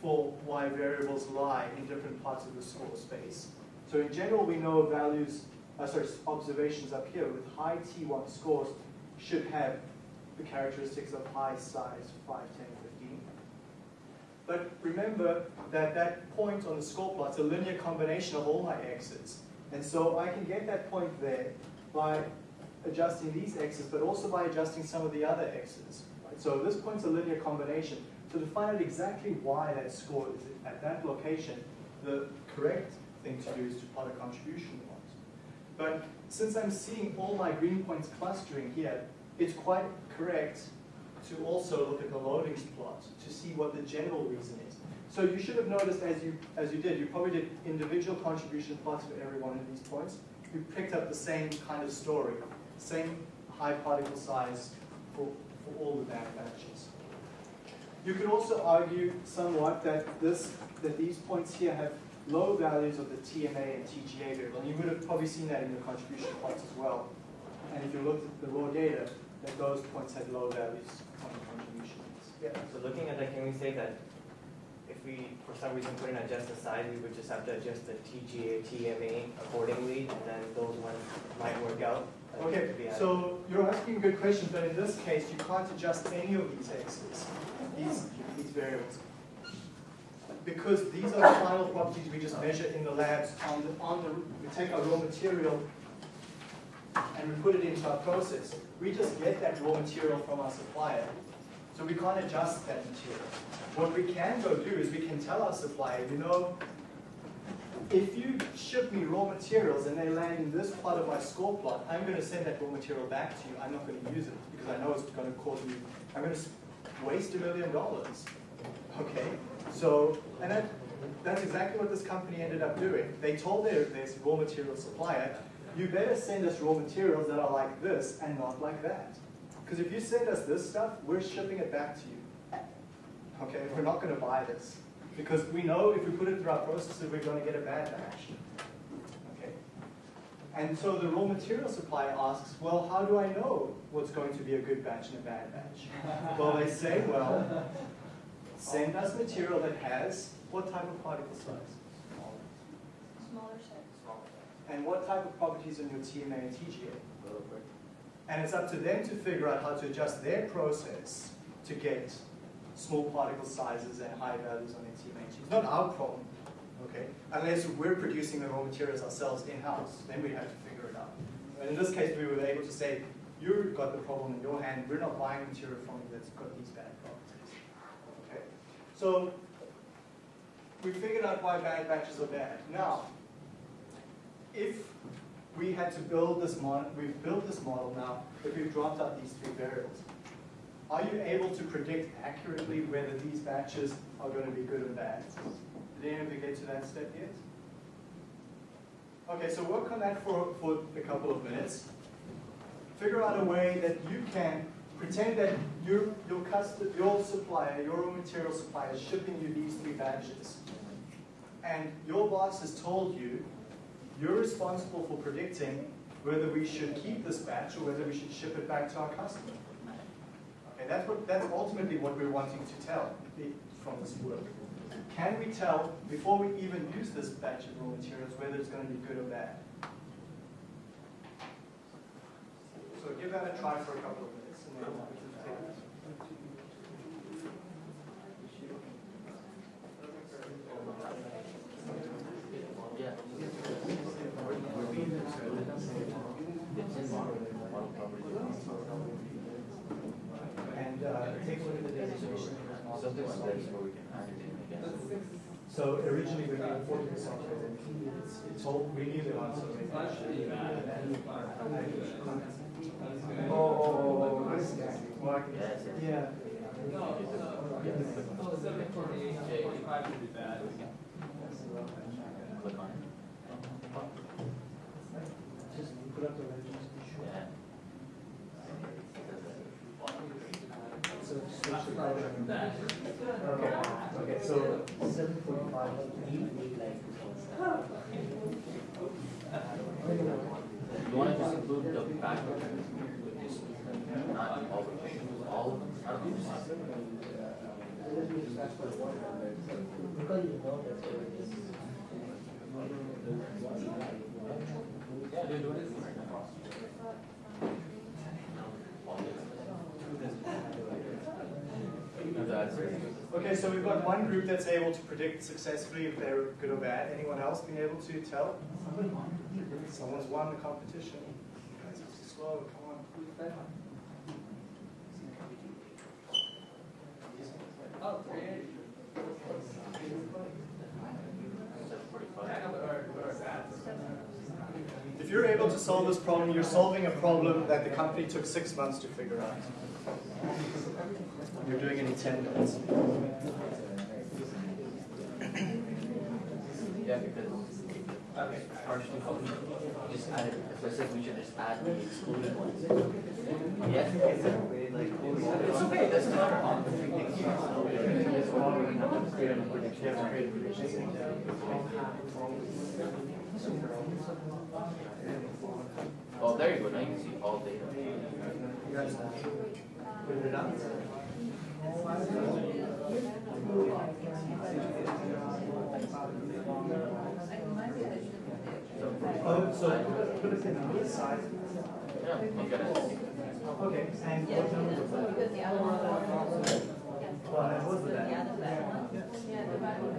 for why variables lie in different parts of the score space. So in general, we know values, uh, sorry, observations up here with high T1 scores should have the characteristics of high size 5, 10, 15. But remember that that point on the score plot is a linear combination of all my x's. And so I can get that point there by adjusting these x's, but also by adjusting some of the other x's. So this point's a linear combination. So to find out exactly why that score is at that location, the correct thing to do is to plot a contribution plot. But since I'm seeing all my green points clustering here, it's quite correct to also look at the loadings plot to see what the general reason is. So you should have noticed as you, as you did, you probably did individual contribution plots for every one of these points. You picked up the same kind of story, same high particle size for, for all the bad batches. You could also argue somewhat that this, that these points here have low values of the TMA and TGA variable, and you would have probably seen that in the contribution plots as well. And if you looked at the raw data, that those points had low values. Yeah. So looking at that, can we say that if we, for some reason, couldn't adjust the size, we would just have to adjust the TGA, TMA accordingly, and then those ones might work out? Okay, so you're asking a good question, but in this case, you can't adjust any of these x's, these, these variables. Because these are the final properties we just measure in the labs on the, on the, we take our raw material and we put it into our process. We just get that raw material from our supplier, so we can't adjust that material. What we can go do is we can tell our supplier, you know, if you ship me raw materials and they land in this part of my score plot, I'm going to send that raw material back to you. I'm not going to use it because I know it's going to cause me, I'm going to waste a million dollars. Okay, so, and that, that's exactly what this company ended up doing. They told their, their raw material supplier, you better send us raw materials that are like this and not like that. Because if you send us this stuff, we're shipping it back to you. Okay, we're not going to buy this. Because we know if we put it through our processes, we're going to get a bad batch. Okay. And so the raw material supplier asks, well, how do I know what's going to be a good batch and a bad batch? well, they say, well, send us material that has what type of particle size? Smaller set. And what type of properties in your TMA and TGA? And it's up to them to figure out how to adjust their process to get small particle sizes and high values on their TMA. It's not our problem, okay? Unless we're producing the raw materials ourselves in-house, then we have to figure it out. And in this case, we were able to say, you've got the problem in your hand, we're not buying material from you that's got these bad properties. Okay? So, we figured out why bad batches are bad. Now, if we had to build this model, we've built this model now, but we've dropped out these three variables. are you able to predict accurately whether these batches are going to be good or bad? Did any of you get to that step yet? Okay, so work on that for, for a couple of minutes. Figure out a way that you can pretend that your, your custom, your supplier, your raw material supplier is shipping you these three batches. And your boss has told you you're responsible for predicting whether we should keep this batch or whether we should ship it back to our customer. Okay, that's what that's ultimately what we're wanting to tell from this work. Can we tell before we even use this batch of raw materials whether it's going to be good or bad? So give that a try for a couple of minutes and then we can take it. Yeah. We're being excluded. It's in model, model properties. And uh, take a look at the designation. Something like this where we can add it in again. So originally we made forty percent it's, it's all, we knew the answer. Oh, oh, oh, oh this guy. Well, I can- Yes, yes. Yeah. Click on it. Just put up the legends. Yeah. So just switch the color. Okay, okay, so seven forty-five. You want to just include the back of it, just not all of all of them, I don't know. Yeah, they're doing it right now. All of them. Okay, so we've got one group that's able to predict successfully if they're good or bad. Anyone else been able to tell? Someone's won the competition. Guys, it's slow, come on. If you're able to solve this problem, you're solving a problem that the company took six months to figure out. You're doing it in 10 minutes. Yeah, because partially, just add, if I said we should just add the excluded ones. Yeah. It's okay, that's not. Oh, there you go, now you can see all data. Put it. Oh, so put it in this side. Yeah, look at it. Okay, and what number was that? because the other one. Well, that was the Yeah, the back one. Yeah, the back one.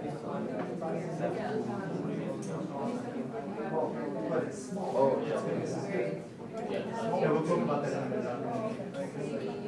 But it's small. Oh, yeah. Yeah. Yeah, we'll talk about that in a minute. Uh,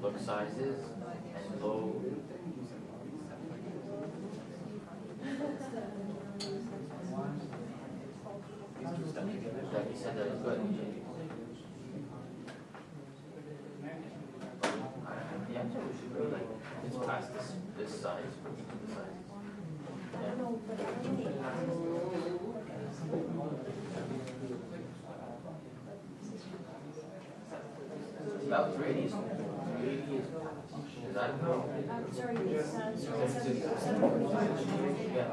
Look sizes and low. Like you said, that was good. Yeah, so we should go like, it's past this, this size, this size. Yeah. About three I'm sorry, uh. Yeah.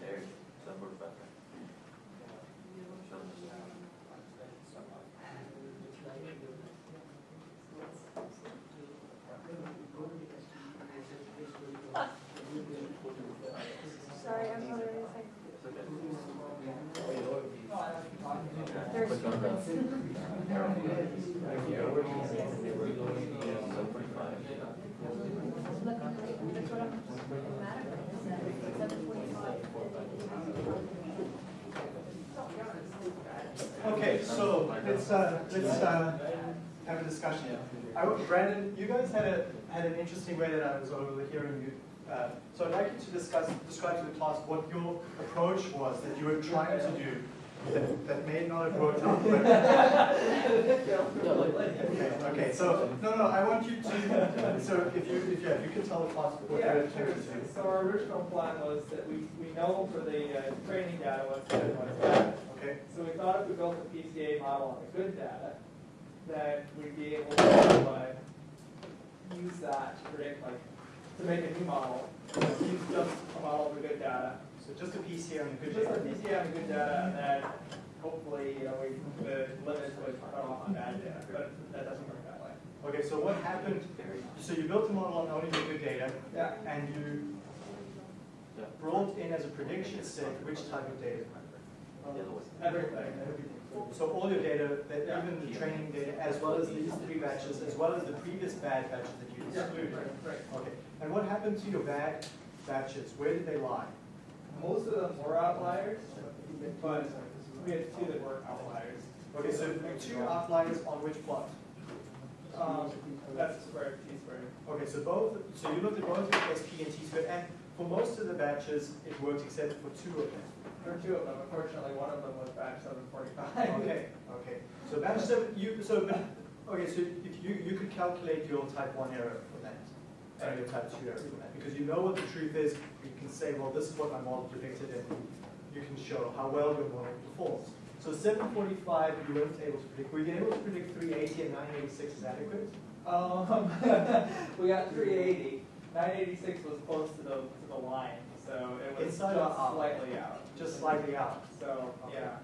There, seven forty-five. Sorry, I'm not really saying. There's. Click on the arrow. Seven forty-five. Look, that's what I'm, automatically said, seven forty-five. Okay, so let's, uh, let's, uh, have a discussion here. I, Brandon, you guys had a, had an interesting way that I was overhearing you. Uh, So I'd like you to discuss, describe to the class what your approach was that you were trying to do that, that may not have worked out. but- Okay, okay, so, no, no, I want you to, so if you, if, yeah, if you can tell the class what Yeah, you're sure. So our original plan was that we, we know for the uh, training data what's good and what's bad. Okay, So we thought if we built a PCA model on the good data, that we'd be able to uh, use that to predict, like, to make a new model. Use just a model of the good data. So just a PCA on the good Just a data. PCA on the good data, and then hopefully, you know, we, the limits would cut off on bad data, but that doesn't work that way. Okay, so what happened, so you built a model on only the good data, Yeah. and you brought in as a prediction set which type of data? Everything. So all your data, that Yeah. even the training data, as well as these three batches, as well as the previous bad batches that you Yeah, right, right. Okay, and what happened to your bad batches? Where did they lie? Most of them were outliers, but we had two that weren't outliers. Okay, so two outliers on which plot? Um, that's squared, T squared. Okay, so both, so you looked at both SP and T squared, and for most of the batches, it worked except for two of them. There were two of them, unfortunately, one of them was batch seven forty-five. Okay, okay. So batch seven, you, so, okay, so if you, you could calculate your type one error for that, and your type two error for that, because you know what the truth is, can say, well, this is what my model predicted, and you can show how well your model performs. So seven forty-five, you weren't able to predict, were you able to predict three eighty and nine eighty-six is adequate? Um, we got three eighty. Nine eighty-six was close to the, to the line, so it was Inside just out? slightly out. Just slightly out. So, Okay. yeah.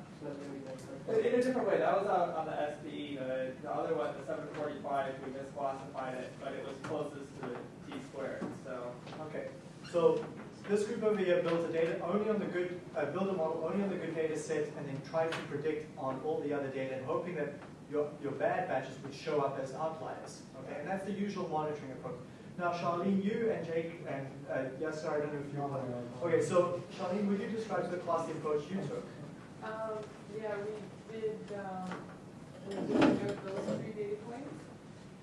In in a different way, that was out on the SPE, the, the other one, the seven forty-five, we misclassified it, but it was closest to the T squared, so. Okay, so this group over here built a data only on the good, uh, build a model only on the good data set and then tried to predict on all the other data and hoping that your, your bad batches would show up as outliers. Okay, and that's the usual monitoring approach. Now, Charlene, you and Jake and, uh, yes, sir, I don't know if you want. Okay, so Charlene, would you describe to the class the approach you took? Um, yeah, we did, um, those three data points.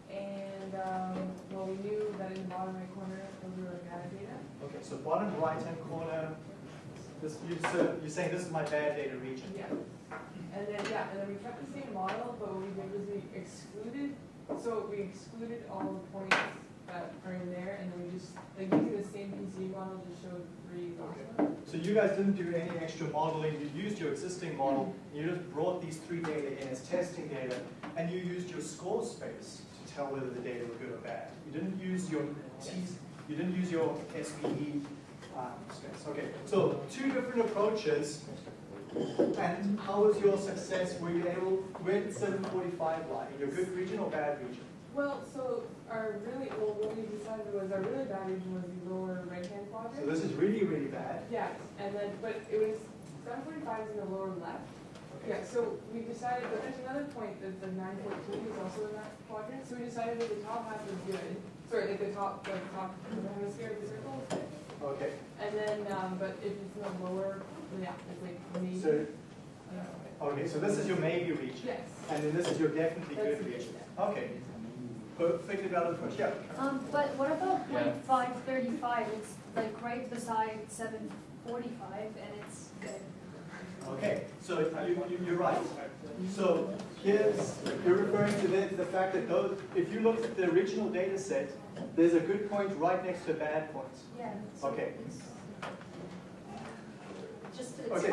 And, um, well, we knew that in the bottom right corner, those were data. Okay, so bottom right-hand corner, this, you, so you're saying this is my bad data region? Yeah. And then, yeah, and then we kept the same model, but what we did was we excluded, so we excluded all the points that are in there, and then we just, like, using the same PCA model, just showed three ones. So you guys didn't do any extra modeling, you used your existing model, mm-hmm. you just brought these three data in as testing data, and you used your score space to tell whether the data were good or bad. You didn't use your T, you didn't use your SPE um, space. Okay, so two different approaches, and how was your success? Were you able, where did seven forty-five lie? In your good region or bad region? Well, so our really, well, what we decided was our really bad region was the lower right-hand quadrant. So this is really, really bad. Yeah, and then, but it was, seven forty-five is in the lower left. Yeah, so we decided, but there's another point that the nine fourteen is also in that quadrant, so we decided that the top half was good. Sorry, like the top, like the top hemisphere of the circle is good. Okay, And then, um, but if it's in the lower, yeah, it's like maybe. so, I don't know. okay, so this is your maybe region. Yes. And then this is your definitely That's good good, region. Okay. Perfectly valid approach, yeah. Um, but what about Yeah. point five thirty-five? It's like right beside seven forty-five and it's good. Okay, so you, you, you're right. So here's, you're referring to the, the fact that those, if you looked at the original data set, there's a good point right next to a bad point. Yeah. Okay. Just, Okay.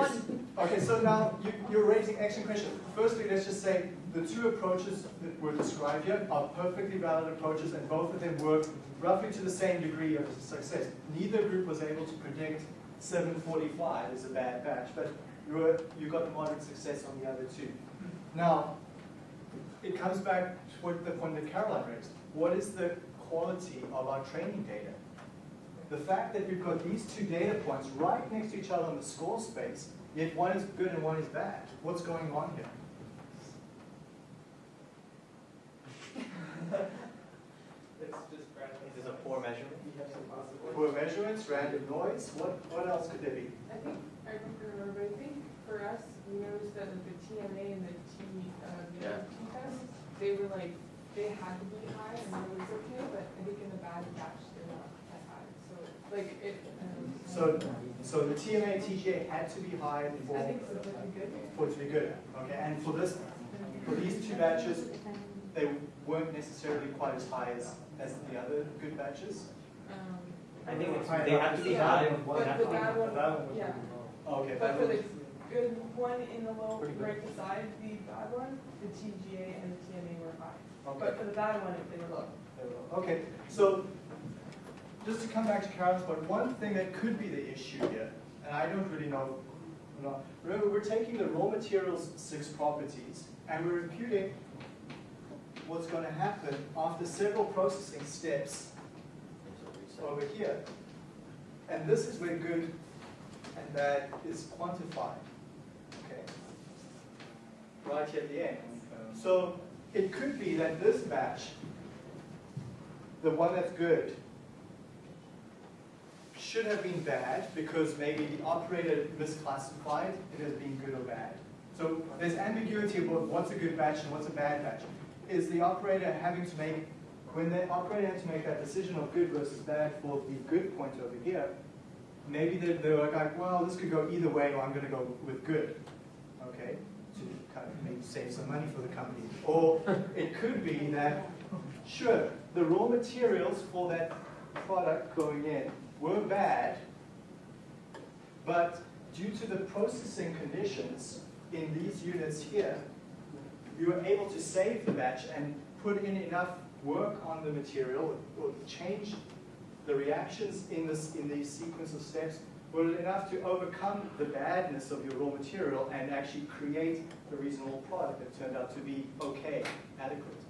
Okay, so now you, you're raising action questions. Firstly, let's just say the two approaches that were described here are perfectly valid approaches and both of them work roughly to the same degree of success. Neither group was able to predict 745 as a bad batch, but you, were, you got moderate success on the other two. Now, it comes back to what the point that Caroline raised. What is the quality of our training data? The fact that we've got these two data points right next to each other in the score space, yet one is good and one is bad. What's going on here? It's just random. This is a poor measurement. We have some possibilities. Poor measurements, random noise, what, what else could there be? I don't remember, but I think for us, we noticed that like the TMA and the T, uh, the Yeah. T tests, they were like, they had to be high and it was okay, but I think in the bad batch, they're not that high, so, like, it, um. So, so the TMA and TGA had to be high for, I think so, that'd be good. for it to be good, okay? And for this, for these two batches, they weren't necessarily quite as high as, as the other good batches? Um, I think it's, they have to be Yeah. high. But They the bad one, That one yeah. Okay, But that for was, the good one in the low, Pretty good. right beside the bad one, the TGA and the TMA were high. okay. But for the bad one, they were low. Okay, so just to come back to Karen's point, one thing that could be the issue here, and I don't really know, know, remember we're taking the raw materials six properties and we're imputing what's going to happen after several processing steps over here. And this is where good and bad is quantified. Okay? Right here at the end. So it could be that this batch, the one that's good, should have been bad because maybe the operator misclassified it as being good or bad. So there's ambiguity about what's a good batch and what's a bad batch. Is the operator having to make, when the operator had to make that decision of good versus bad for the good point over here, maybe they, they were like, well, this could go either way, or I'm going to go with good, okay, to kind of maybe save some money for the company. Or it could be that, sure, the raw materials for that product going in were bad, but due to the processing conditions in these units here, you were able to save the batch and put in enough work on the material or change the reactions in this in these sequence of steps were enough to overcome the badness of your raw material and actually create a reasonable product that turned out to be okay, adequate.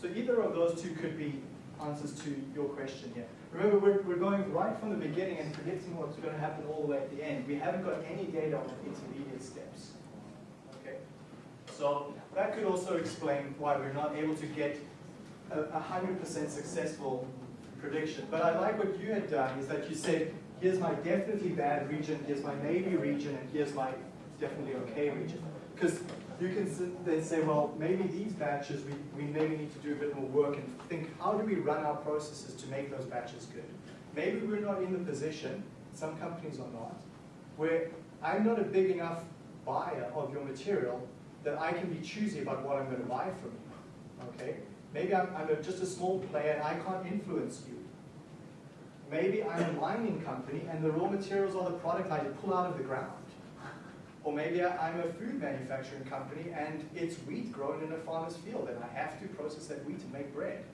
So either of those two could be answers to your question here. Remember, we're, we're going right from the beginning and predicting what's going to happen all the way at the end. We haven't got any data on the intermediate steps. Okay? So that could also explain why we're not able to get a 100% successful prediction. But I like what you had done, is that you said, here's my definitely bad region, here's my maybe region, and here's my definitely okay region. Because you can then say, well, maybe these batches, we, we maybe need to do a bit more work and think, how do we run our processes to make those batches good? Maybe we're not in the position, some companies are not, where I'm not a big enough buyer of your material that I can be choosy about what I'm going to buy from you. Okay? Maybe I'm, I'm a, just a small player and I can't influence you. Maybe I'm a mining company and the raw materials are the product I pull out of the ground. Or maybe I'm a food manufacturing company and it's wheat grown in a farmer's field and I have to process that wheat to make bread.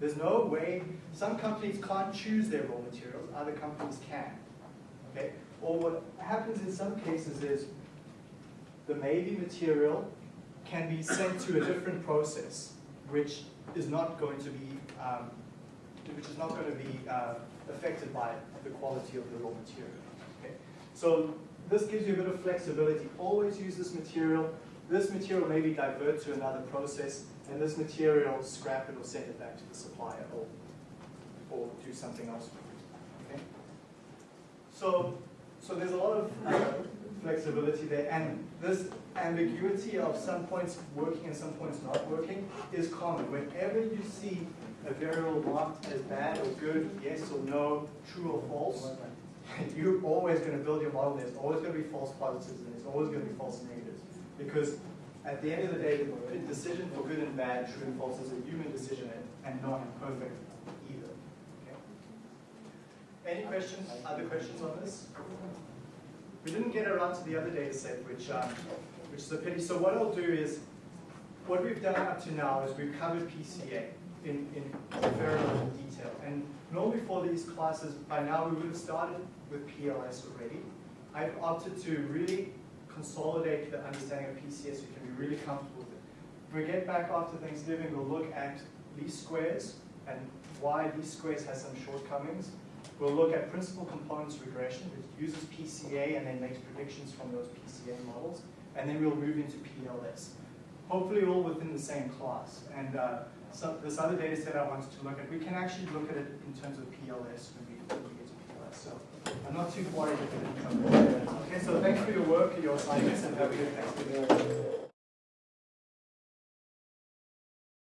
There's no way, some companies can't choose their raw materials, other companies can. Okay? Or what happens in some cases is the maybe material can be sent to a different process, which is not going to be, um, which is not going to be uh, affected by the quality of the raw material. Okay? So this gives you a bit of flexibility. Always use this material. This material maybe divert to another process, and this material scrap it or send it back to the supplier, or, or do something else with it. Okay? So, so there's a lot of flexibility there, and this ambiguity of some points working and some points not working is common. Whenever you see a variable marked as bad or good, yes or no, true or false, you're always going to build your model. There's always going to be false positives and there's always going to be false negatives. Because at the end of the day, the decision for good and bad, true and false, is a human decision and, not perfect either. Okay? Any questions, other questions on this? We didn't get around to the other data set, which, um, which is a pity. So what I'll do is, what we've done up to now is we've covered PCA in, in amount of detail. And normally for these classes, by now we would have started with PLS already. I've opted to really consolidate the understanding of PCA so you can be really comfortable with it. When we get back after Thanksgiving, we'll look at least squares and why least squares has some shortcomings. We'll look at principal components regression, which uses PCA and then makes predictions from those PCA models. And then we'll move into PLS. Hopefully all within the same class. And uh, so this other data set I wanted to look at, we can actually look at it in terms of PLS when we, when we get to PLS. So I'm not too worried if it. Okay, so thanks for your work, and your assignments, and have a good Thanksgiving.